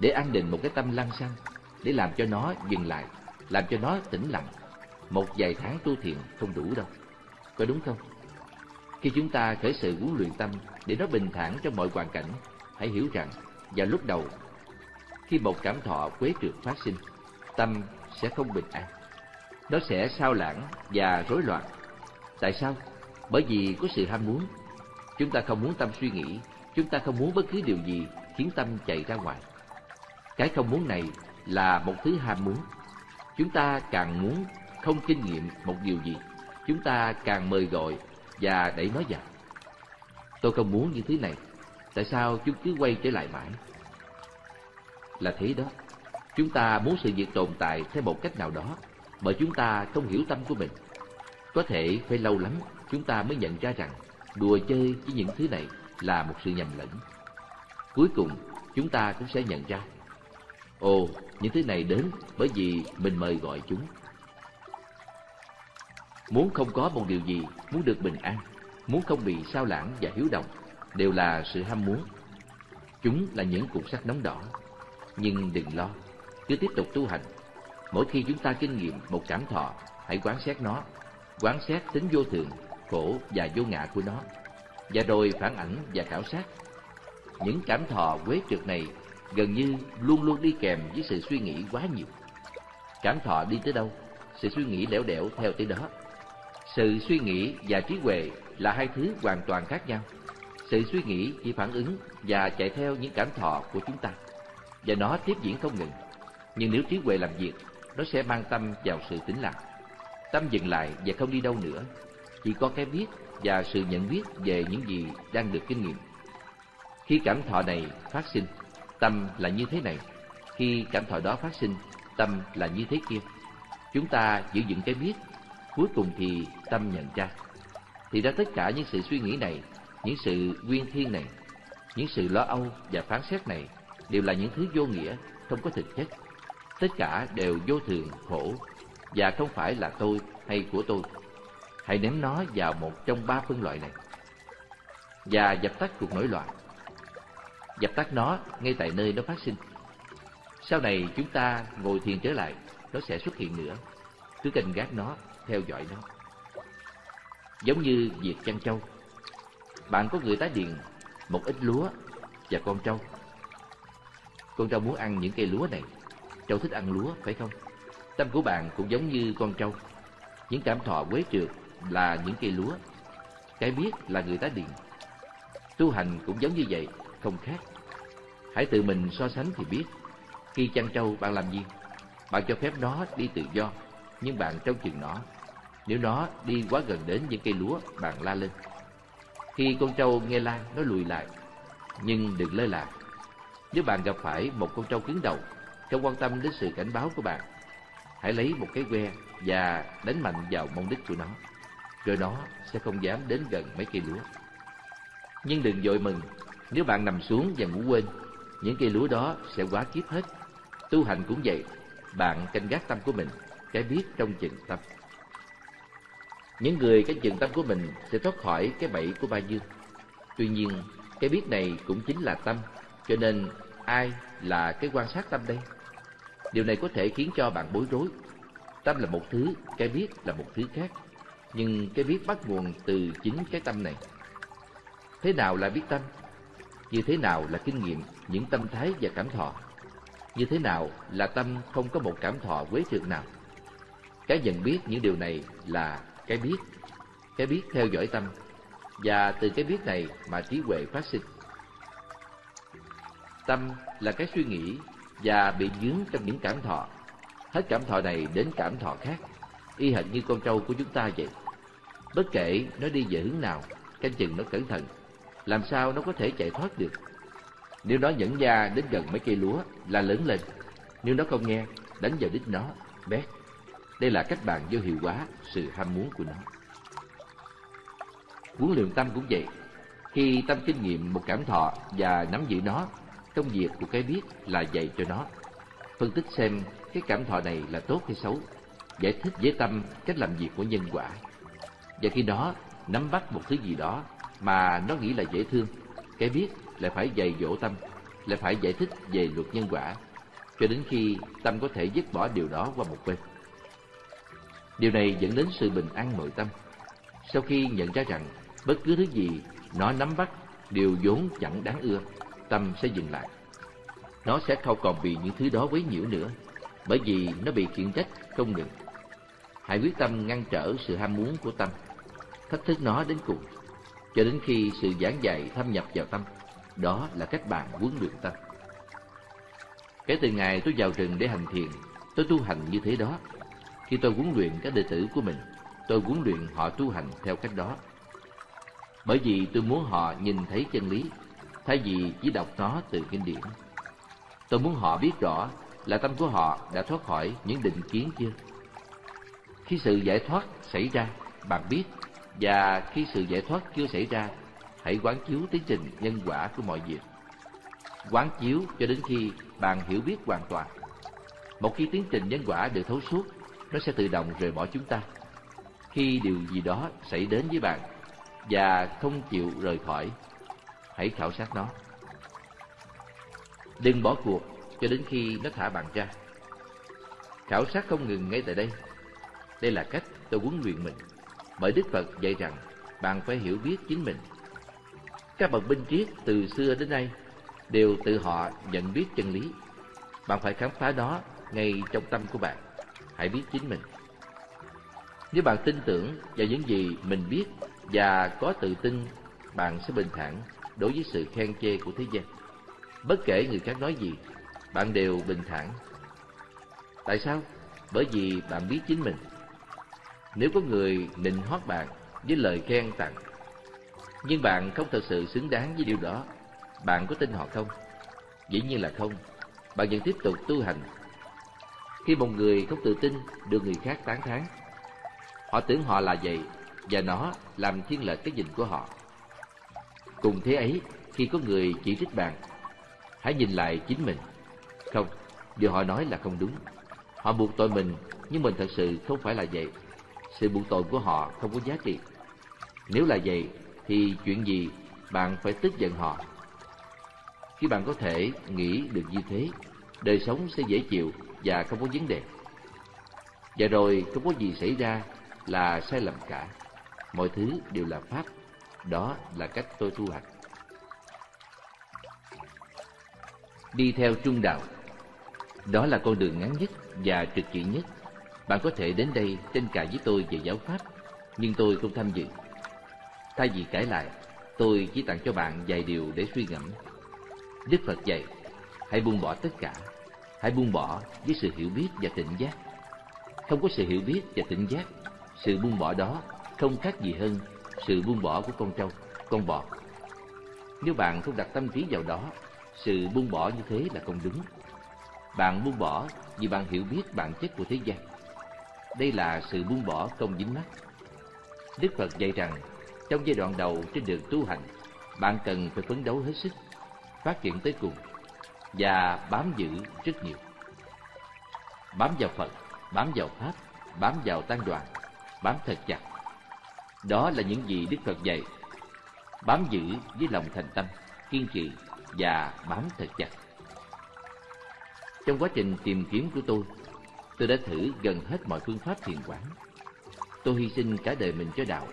Để an định một cái tâm lăng xăng, để làm cho nó dừng lại, làm cho nó tĩnh lặng. Một vài tháng tu thiền không đủ đâu. Có đúng không? Khi chúng ta khởi sự huấn luyện tâm để nó bình thản trong mọi hoàn cảnh, hãy hiểu rằng vào lúc đầu, khi một cảm thọ quế trượt phát sinh, tâm sẽ không bình an. Nó sẽ sao lãng và rối loạn. Tại sao? Bởi vì có sự ham muốn. Chúng ta không muốn tâm suy nghĩ, chúng ta không muốn bất cứ điều gì khiến tâm chạy ra ngoài. Cái không muốn này là một thứ ham muốn. Chúng ta càng muốn không kinh nghiệm một điều gì, chúng ta càng mời gọi và đẩy nó vào. Tôi không muốn những thứ này, tại sao chúng cứ quay trở lại mãi? Là thế đó, chúng ta muốn sự việc tồn tại theo một cách nào đó, bởi chúng ta không hiểu tâm của mình. Có thể phải lâu lắm chúng ta mới nhận ra rằng đùa chơi với những thứ này là một sự nhầm lẫn. Cuối cùng, chúng ta cũng sẽ nhận ra, ồ, những thứ này đến bởi vì mình mời gọi chúng. Muốn không có một điều gì, muốn được bình an, muốn không bị sao lãng và hiếu động, đều là sự ham muốn. Chúng là những cục sắt nóng đỏ. Nhưng đừng lo, cứ tiếp tục tu hành. Mỗi khi chúng ta kinh nghiệm một cảm thọ, hãy quán xét nó, quán xét tính vô thường, khổ và vô ngã của nó, và rồi phản ảnh và khảo sát. Những cảm thọ quế trượt này gần như luôn luôn đi kèm với sự suy nghĩ quá nhiều. Cảm thọ đi tới đâu, sự suy nghĩ lẻo đẻo theo tới đó. Sự suy nghĩ và trí huệ là hai thứ hoàn toàn khác nhau. Sự suy nghĩ chỉ phản ứng và chạy theo những cảm thọ của chúng ta, và nó tiếp diễn không ngừng. Nhưng nếu trí huệ làm việc, nó sẽ mang tâm vào sự tĩnh lặng. Tâm dừng lại và không đi đâu nữa, chỉ có cái biết và sự nhận biết về những gì đang được kinh nghiệm. Khi cảm thọ này phát sinh, tâm là như thế này. Khi cảm thọ đó phát sinh, tâm là như thế kia. Chúng ta giữ vững cái biết, cuối cùng thì tâm nhận ra. Thì ra tất cả những sự suy nghĩ này, những sự nguyên thiên này, những sự lo âu và phán xét này đều là những thứ vô nghĩa, không có thực chất. Tất cả đều vô thường, khổ và không phải là tôi hay của tôi. Hãy ném nó vào một trong ba phân loại này và dập tắt cuộc nổi loạn. Dập tắt nó ngay tại nơi nó phát sinh. Sau này chúng ta ngồi thiền trở lại, nó sẽ xuất hiện nữa. Cứ canh gác nó, theo dõi nó. Giống như việc chăn trâu. Bạn có người tá điền một ít lúa và con trâu. Con trâu muốn ăn những cây lúa này. Trâu thích ăn lúa, phải không? Tâm của bạn cũng giống như con trâu. Những cảm thọ quế trượt là những cây lúa. Cái biết là người tá điền. Tu hành cũng giống như vậy, không khác. Hãy tự mình so sánh thì biết. Khi chăn trâu bạn làm gì? Bạn cho phép nó đi tự do, nhưng bạn trông chừng nó. Nếu nó đi quá gần đến những cây lúa, bạn la lên. Khi con trâu nghe la, nó lùi lại. Nhưng đừng lơ là. Nếu bạn gặp phải một con trâu cứng đầu, không quan tâm đến sự cảnh báo của bạn, hãy lấy một cái que và đánh mạnh vào mông đích của nó. Rồi nó sẽ không dám đến gần mấy cây lúa. Nhưng đừng vội mừng, nếu bạn nằm xuống và ngủ quên, những cây lúa đó sẽ quá kiếp hết. Tu hành cũng vậy, bạn canh gác tâm của mình, cái biết trong chừng tâm. Những người cái dừng tâm của mình sẽ thoát khỏi cái bẫy của ba dương. Tuy nhiên, cái biết này cũng chính là tâm, cho nên ai là cái quan sát tâm đây? Điều này có thể khiến cho bạn bối rối. Tâm là một thứ, cái biết là một thứ khác. Nhưng cái biết bắt nguồn từ chính cái tâm này. Thế nào là biết tâm? Như thế nào là kinh nghiệm những tâm thái và cảm thọ? Như thế nào là tâm không có một cảm thọ quế trường nào? Cái nhận biết những điều này là cái biết. Cái biết theo dõi tâm. Và từ cái biết này mà trí huệ phát sinh. Tâm là cái suy nghĩ và bị dướng trong những cảm thọ. Hết cảm thọ này đến cảm thọ khác. Y hệt như con trâu của chúng ta vậy. Bất kể nó đi về hướng nào, canh chừng nó cẩn thận làm sao nó có thể chạy thoát được. Nếu nó nhẫn da đến gần mấy cây lúa là lớn lên, nếu nó không nghe, đánh vào đít nó, bét. Đây là cách bạn vô hiệu hóa sự ham muốn của nó. Huấn luyện tâm cũng vậy. Khi tâm kinh nghiệm một cảm thọ và nắm giữ nó, công việc của cái biết là dạy cho nó. Phân tích xem cái cảm thọ này là tốt hay xấu, giải thích với tâm cách làm việc của nhân quả. Và khi đó nắm bắt một thứ gì đó mà nó nghĩ là dễ thương, cái biết lại phải dạy dỗ tâm, lại phải giải thích về luật nhân quả, cho đến khi tâm có thể dứt bỏ điều đó qua một bên. Điều này dẫn đến sự bình an nội tâm. Sau khi nhận ra rằng bất cứ thứ gì nó nắm bắt đều vốn chẳng đáng ưa, tâm sẽ dừng lại. Nó sẽ không còn bị những thứ đó quấy nhiễu nữa, bởi vì nó bị khiển trách không ngừng. Hãy quyết tâm ngăn trở sự ham muốn của tâm, thách thức nó đến cùng, cho đến khi sự giảng dạy thâm nhập vào tâm. Đó là cách bạn huấn luyện tâm. Kể từ ngày tôi vào rừng để hành thiền, tôi tu hành như thế đó. Khi tôi huấn luyện các đệ tử của mình, tôi huấn luyện họ tu hành theo cách đó. Bởi vì tôi muốn họ nhìn thấy chân lý, thay vì chỉ đọc nó từ kinh điển. Tôi muốn họ biết rõ là tâm của họ đã thoát khỏi những định kiến chưa. Khi sự giải thoát xảy ra, bạn biết, và khi sự giải thoát chưa xảy ra, hãy quán chiếu tiến trình nhân quả của mọi việc. Quán chiếu cho đến khi bạn hiểu biết hoàn toàn. Một khi tiến trình nhân quả được thấu suốt, nó sẽ tự động rời bỏ chúng ta. Khi điều gì đó xảy đến với bạn và không chịu rời khỏi, hãy khảo sát nó. Đừng bỏ cuộc cho đến khi nó thả bạn ra. Khảo sát không ngừng ngay tại đây. Đây là cách tôi huấn luyện mình. Bởi Đức Phật dạy rằng bạn phải hiểu biết chính mình. Các bậc binh triết từ xưa đến nay đều tự họ nhận biết chân lý. Bạn phải khám phá nó ngay trong tâm của bạn. Hãy biết chính mình. Nếu bạn tin tưởng vào những gì mình biết và có tự tin, bạn sẽ bình thản đối với sự khen chê của thế gian. Bất kể người khác nói gì, bạn đều bình thản. Tại sao? Bởi vì bạn biết chính mình. Nếu có người nịnh hót bạn với lời khen tặng, nhưng bạn không thật sự xứng đáng với điều đó, bạn có tin họ không? Dĩ nhiên là không. Bạn vẫn tiếp tục tu hành. Khi một người không tự tin được người khác tán thán, họ tưởng họ là vậy và nó làm thiên lệch cái nhìn của họ. Cùng thế ấy, khi có người chỉ trích bạn, hãy nhìn lại chính mình. Không, điều họ nói là không đúng. Họ buộc tội mình, nhưng mình thật sự không phải là vậy. Sự buộc tội của họ không có giá trị. Nếu là vậy, thì chuyện gì bạn phải tức giận họ? Khi bạn có thể nghĩ được như thế, đời sống sẽ dễ chịu và không có vấn đề. Và rồi không có gì xảy ra là sai lầm cả. Mọi thứ đều là pháp. Đó là cách tôi tu hành. Đi theo trung đạo Đó là con đường ngắn nhất và trực diện nhất. Bạn có thể đến đây tranh cãi với tôi về giáo pháp, nhưng tôi không tham dự. Thay vì cãi lại, tôi chỉ tặng cho bạn vài điều để suy ngẫm. Đức Phật dạy, hãy buông bỏ tất cả, hãy buông bỏ với sự hiểu biết và tỉnh giác. Không có sự hiểu biết và tỉnh giác, sự buông bỏ đó không khác gì hơn sự buông bỏ của con trâu, con bò. Nếu bạn không đặt tâm trí vào đó, sự buông bỏ như thế là không đúng. Bạn buông bỏ vì bạn hiểu biết bản chất của thế gian. Đây là sự buông bỏ không dính mắt. Đức Phật dạy rằng, trong giai đoạn đầu trên đường tu hành, bạn cần phải phấn đấu hết sức, phát triển tới cùng và bám giữ rất nhiều. Bám vào Phật, bám vào Pháp, bám vào tăng đoàn, bám thật chặt. Đó là những gì Đức Phật dạy. Bám giữ với lòng thành tâm, kiên trì và bám thật chặt. Trong quá trình tìm kiếm của tôi, tôi đã thử gần hết mọi phương pháp thiền quán. Tôi hy sinh cả đời mình cho đạo,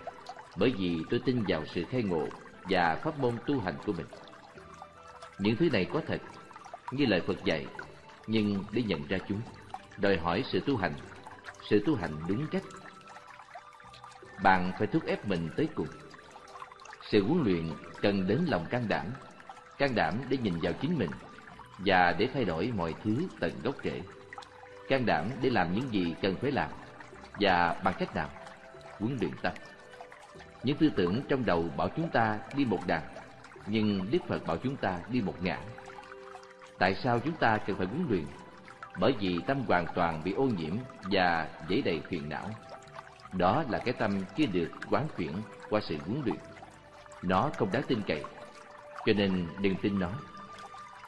bởi vì tôi tin vào sự khai ngộ và pháp môn tu hành của mình. Những thứ này có thật, như lời Phật dạy, nhưng để nhận ra chúng, đòi hỏi sự tu hành, sự tu hành đúng cách. Bạn phải thúc ép mình tới cùng. Sự huấn luyện cần đến lòng can đảm, can đảm để nhìn vào chính mình và để thay đổi mọi thứ tận gốc rễ. Can đảm để làm những gì cần phải làm và bằng cách nào? Huấn luyện tâm. Những tư tưởng trong đầu bảo chúng ta đi một đàn nhưng Đức Phật bảo chúng ta đi một ngã. Tại sao chúng ta cần phải huấn luyện? Bởi vì tâm hoàn toàn bị ô nhiễm và dễ đầy phiền não. Đó là cái tâm chưa được quán chuyển qua sự huấn luyện. Nó không đáng tin cậy, cho nên đừng tin nó.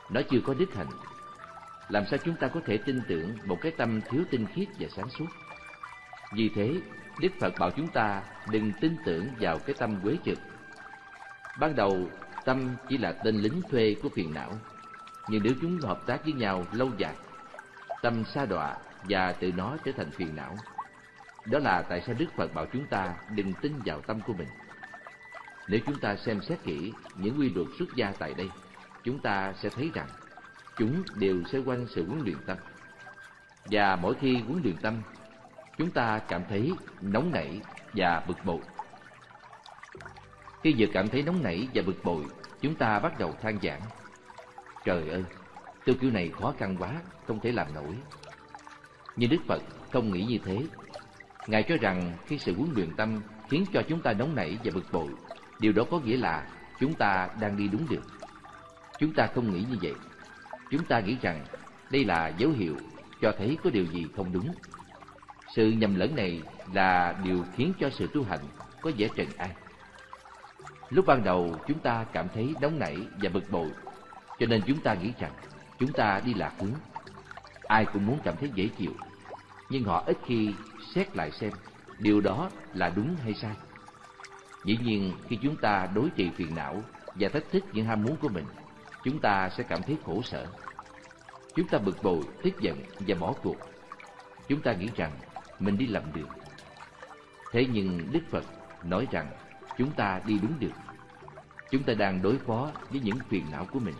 Nó chưa có đích hạnh Làm sao chúng ta có thể tin tưởng một cái tâm thiếu tinh khiết và sáng suốt? Vì thế, Đức Phật bảo chúng ta đừng tin tưởng vào cái tâm quế trực. Ban đầu, tâm chỉ là tên lính thuê của phiền não. Nhưng nếu chúng hợp tác với nhau lâu dài, tâm sa đọa và tự nó trở thành phiền não. Đó là tại sao Đức Phật bảo chúng ta đừng tin vào tâm của mình. Nếu chúng ta xem xét kỹ những quy luật xuất gia tại đây, chúng ta sẽ thấy rằng chúng đều xoay quanh sự huấn luyện tâm. Và mỗi khi huấn luyện tâm, chúng ta cảm thấy nóng nảy và bực bội. Khi vừa cảm thấy nóng nảy và bực bội, chúng ta bắt đầu than giảng. Trời ơi, tôi kiểu này khó khăn quá, không thể làm nổi. Nhưng Đức Phật không nghĩ như thế. Ngài cho rằng khi sự huấn luyện tâm khiến cho chúng ta nóng nảy và bực bội, điều đó có nghĩa là chúng ta đang đi đúng đường. Chúng ta không nghĩ như vậy. Chúng ta nghĩ rằng đây là dấu hiệu cho thấy có điều gì không đúng. Sự nhầm lẫn này là điều khiến cho sự tu hành có vẻ trần an. Lúc ban đầu chúng ta cảm thấy nóng nảy và bực bội, cho nên chúng ta nghĩ rằng chúng ta đi lạc hướng. Ai cũng muốn cảm thấy dễ chịu, nhưng họ ít khi xét lại xem điều đó là đúng hay sai. Dĩ nhiên khi chúng ta đối trị phiền não và thách thức những ham muốn của mình, chúng ta sẽ cảm thấy khổ sở. Chúng ta bực bội, tức giận và bỏ cuộc. Chúng ta nghĩ rằng mình đi lầm đường. Thế nhưng Đức Phật nói rằng chúng ta đi đúng đường. Chúng ta đang đối phó với những phiền não của mình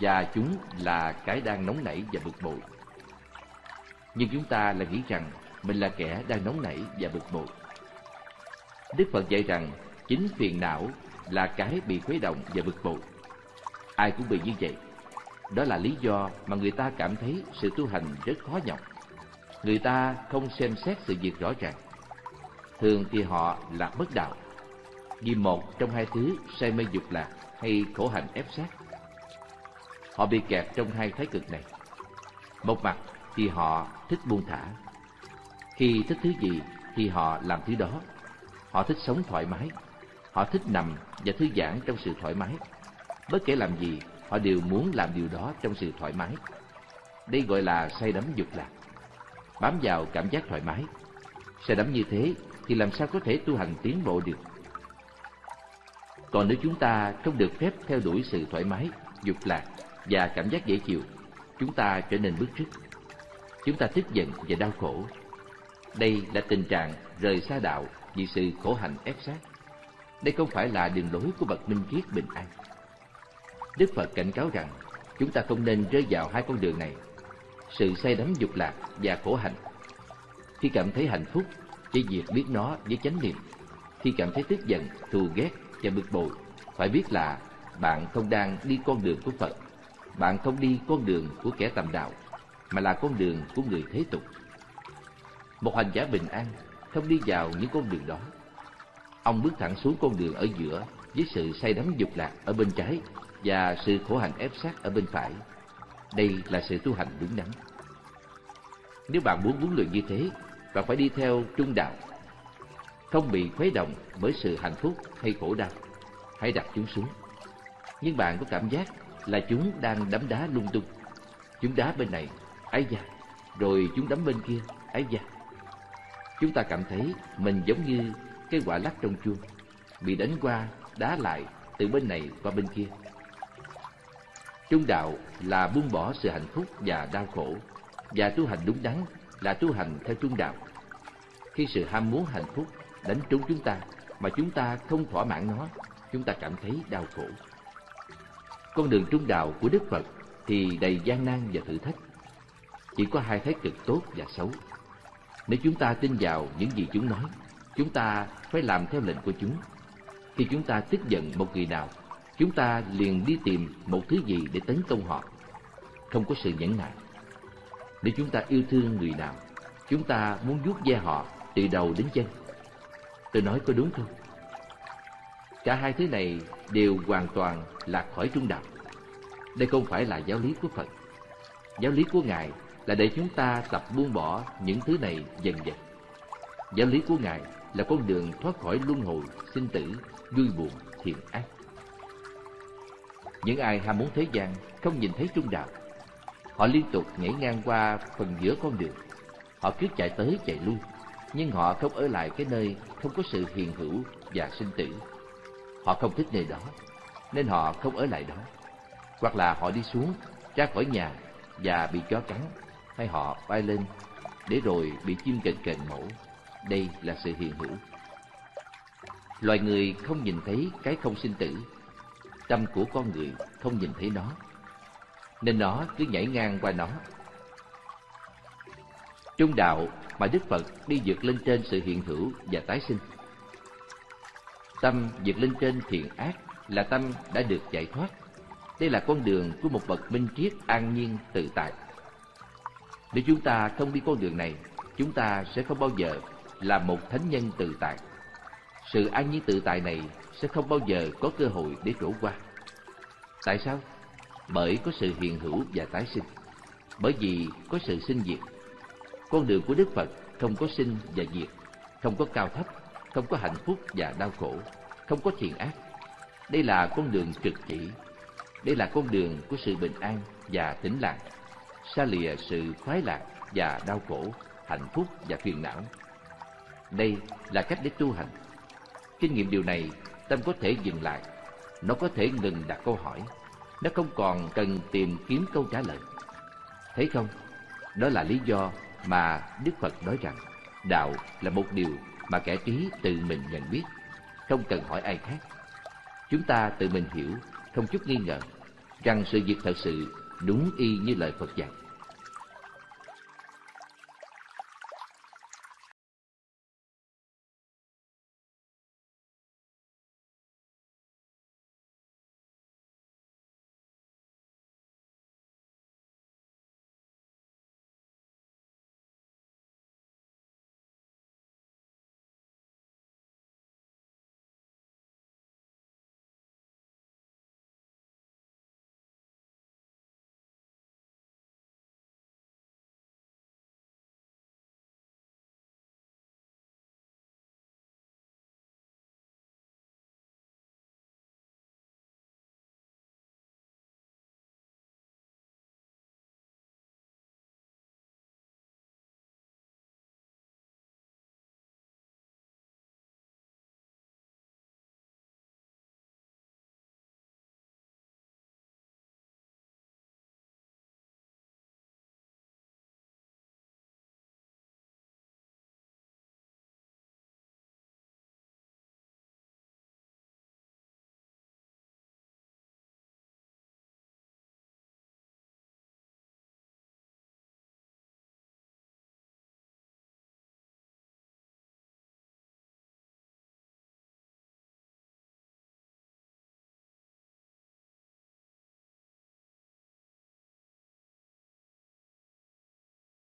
và chúng là cái đang nóng nảy và bực bội. Nhưng chúng ta là nghĩ rằng mình là kẻ đang nóng nảy và bực bội. Đức Phật dạy rằng chính phiền não là cái bị khuấy động và bực bội. Ai cũng bị như vậy. Đó là lý do mà người ta cảm thấy sự tu hành rất khó nhọc. Người ta không xem xét sự việc rõ ràng. Thường thì họ lạc bất đạo vì một trong hai thứ say mê dục lạc hay khổ hạnh ép sát. Họ bị kẹt trong hai thái cực này. Một mặt thì họ thích buông thả. Khi thích thứ gì thì họ làm thứ đó. Họ thích sống thoải mái. Họ thích nằm và thư giãn trong sự thoải mái. Bất kể làm gì, họ đều muốn làm điều đó trong sự thoải mái. Đây gọi là say đắm dục lạc. Bám vào cảm giác thoải mái. Say đắm như thế thì làm sao có thể tu hành tiến bộ được? Còn nếu chúng ta không được phép theo đuổi sự thoải mái, dục lạc và cảm giác dễ chịu, chúng ta trở nên bức rứt. Chúng ta tức giận và đau khổ. Đây là tình trạng rời xa đạo vì sự khổ hạnh ép sát. Đây không phải là đường lối của bậc minh triết bình an. Đức Phật cảnh cáo rằng chúng ta không nên rơi vào hai con đường này, sự say đắm dục lạc và khổ hạnh. Khi cảm thấy hạnh phúc, chỉ việc biết nó với chánh niệm. Khi cảm thấy tức giận, thù ghét và bực bội, phải biết là bạn không đang đi con đường của Phật, bạn không đi con đường của kẻ tầm đạo, mà là con đường của người thế tục. Một hành giả bình an không đi vào những con đường đó. Ông bước thẳng xuống con đường ở giữa với sự say đắm dục lạc ở bên trái và sự khổ hạnh ép sát ở bên phải. Đây là sự tu hành đúng đắn. Nếu bạn muốn huấn luyện như thế, bạn phải đi theo trung đạo, không bị khuấy động bởi sự hạnh phúc hay khổ đau. Hãy đặt chúng xuống. Nhưng bạn có cảm giác là chúng đang đấm đá lung tung. Chúng đá bên này, ấy da, rồi chúng đấm bên kia, ấy da. Chúng ta cảm thấy mình giống như cái quả lắc trong chuông, bị đánh qua, đá lại từ bên này qua bên kia. Trung đạo là buông bỏ sự hạnh phúc và đau khổ, và tu hành đúng đắn là tu hành theo trung đạo. Khi sự ham muốn hạnh phúc đánh trúng chúng ta mà chúng ta không thỏa mãn nó, chúng ta cảm thấy đau khổ. Con đường trung đạo của Đức Phật thì đầy gian nan và thử thách. Chỉ có hai thái cực tốt và xấu. Nếu chúng ta tin vào những gì chúng nói, chúng ta phải làm theo lệnh của chúng. Khi chúng ta tức giận một người nào, chúng ta liền đi tìm một thứ gì để tấn công họ. Không có sự nhẫn nại. Nếu chúng ta yêu thương người nào, chúng ta muốn vuốt ve họ từ đầu đến chân. Tôi nói có đúng không? Cả hai thứ này đều hoàn toàn lạc khỏi trung đạo. Đây không phải là giáo lý của Phật. Giáo lý của Ngài là để chúng ta tập buông bỏ những thứ này dần dần. Giáo lý của Ngài là con đường thoát khỏi luân hồi, sinh tử, vui buồn, thiện ác. Những ai ham muốn thế gian không nhìn thấy trung đạo. Họ liên tục nhảy ngang qua phần giữa con đường. Họ cứ chạy tới chạy lui, nhưng họ không ở lại cái nơi không có sự hiền hữu và sinh tử. Họ không thích nơi đó, nên họ không ở lại đó. Hoặc là họ đi xuống, ra khỏi nhà và bị chó cắn, hay họ bay lên để rồi bị chim cành cành mổ. Đây là sự hiện hữu. Loài người không nhìn thấy cái không sinh tử, tâm của con người không nhìn thấy nó, nên nó cứ nhảy ngang qua nó. Trung đạo mà Đức Phật đi vượt lên trên sự hiện hữu và tái sinh. Tâm vượt lên trên thiện ác là tâm đã được giải thoát. Đây là con đường của một bậc minh triết an nhiên tự tại. Nếu chúng ta không đi con đường này, chúng ta sẽ không bao giờ là một thánh nhân tự tại. Sự an nhiên tự tại này sẽ không bao giờ có cơ hội để trổ qua. Tại sao? Bởi có sự hiện hữu và tái sinh. Bởi vì có sự sinh diệt. Con đường của Đức Phật không có sinh và diệt, không có cao thấp, không có hạnh phúc và đau khổ, không có thiện ác. Đây là con đường trực chỉ. Đây là con đường của sự bình an và tĩnh lặng, xa lìa sự khoái lạc và đau khổ, hạnh phúc và phiền não. Đây là cách để tu hành. Kinh nghiệm điều này, tâm có thể dừng lại. Nó có thể ngừng đặt câu hỏi. Nó không còn cần tìm kiếm câu trả lời. Thấy không? Đó là lý do mà Đức Phật nói rằng đạo là một điều mà kẻ trí tự mình nhận biết, không cần hỏi ai khác. Chúng ta tự mình hiểu, không chút nghi ngờ, rằng sự việc thật sự đúng y như lời Phật dạy.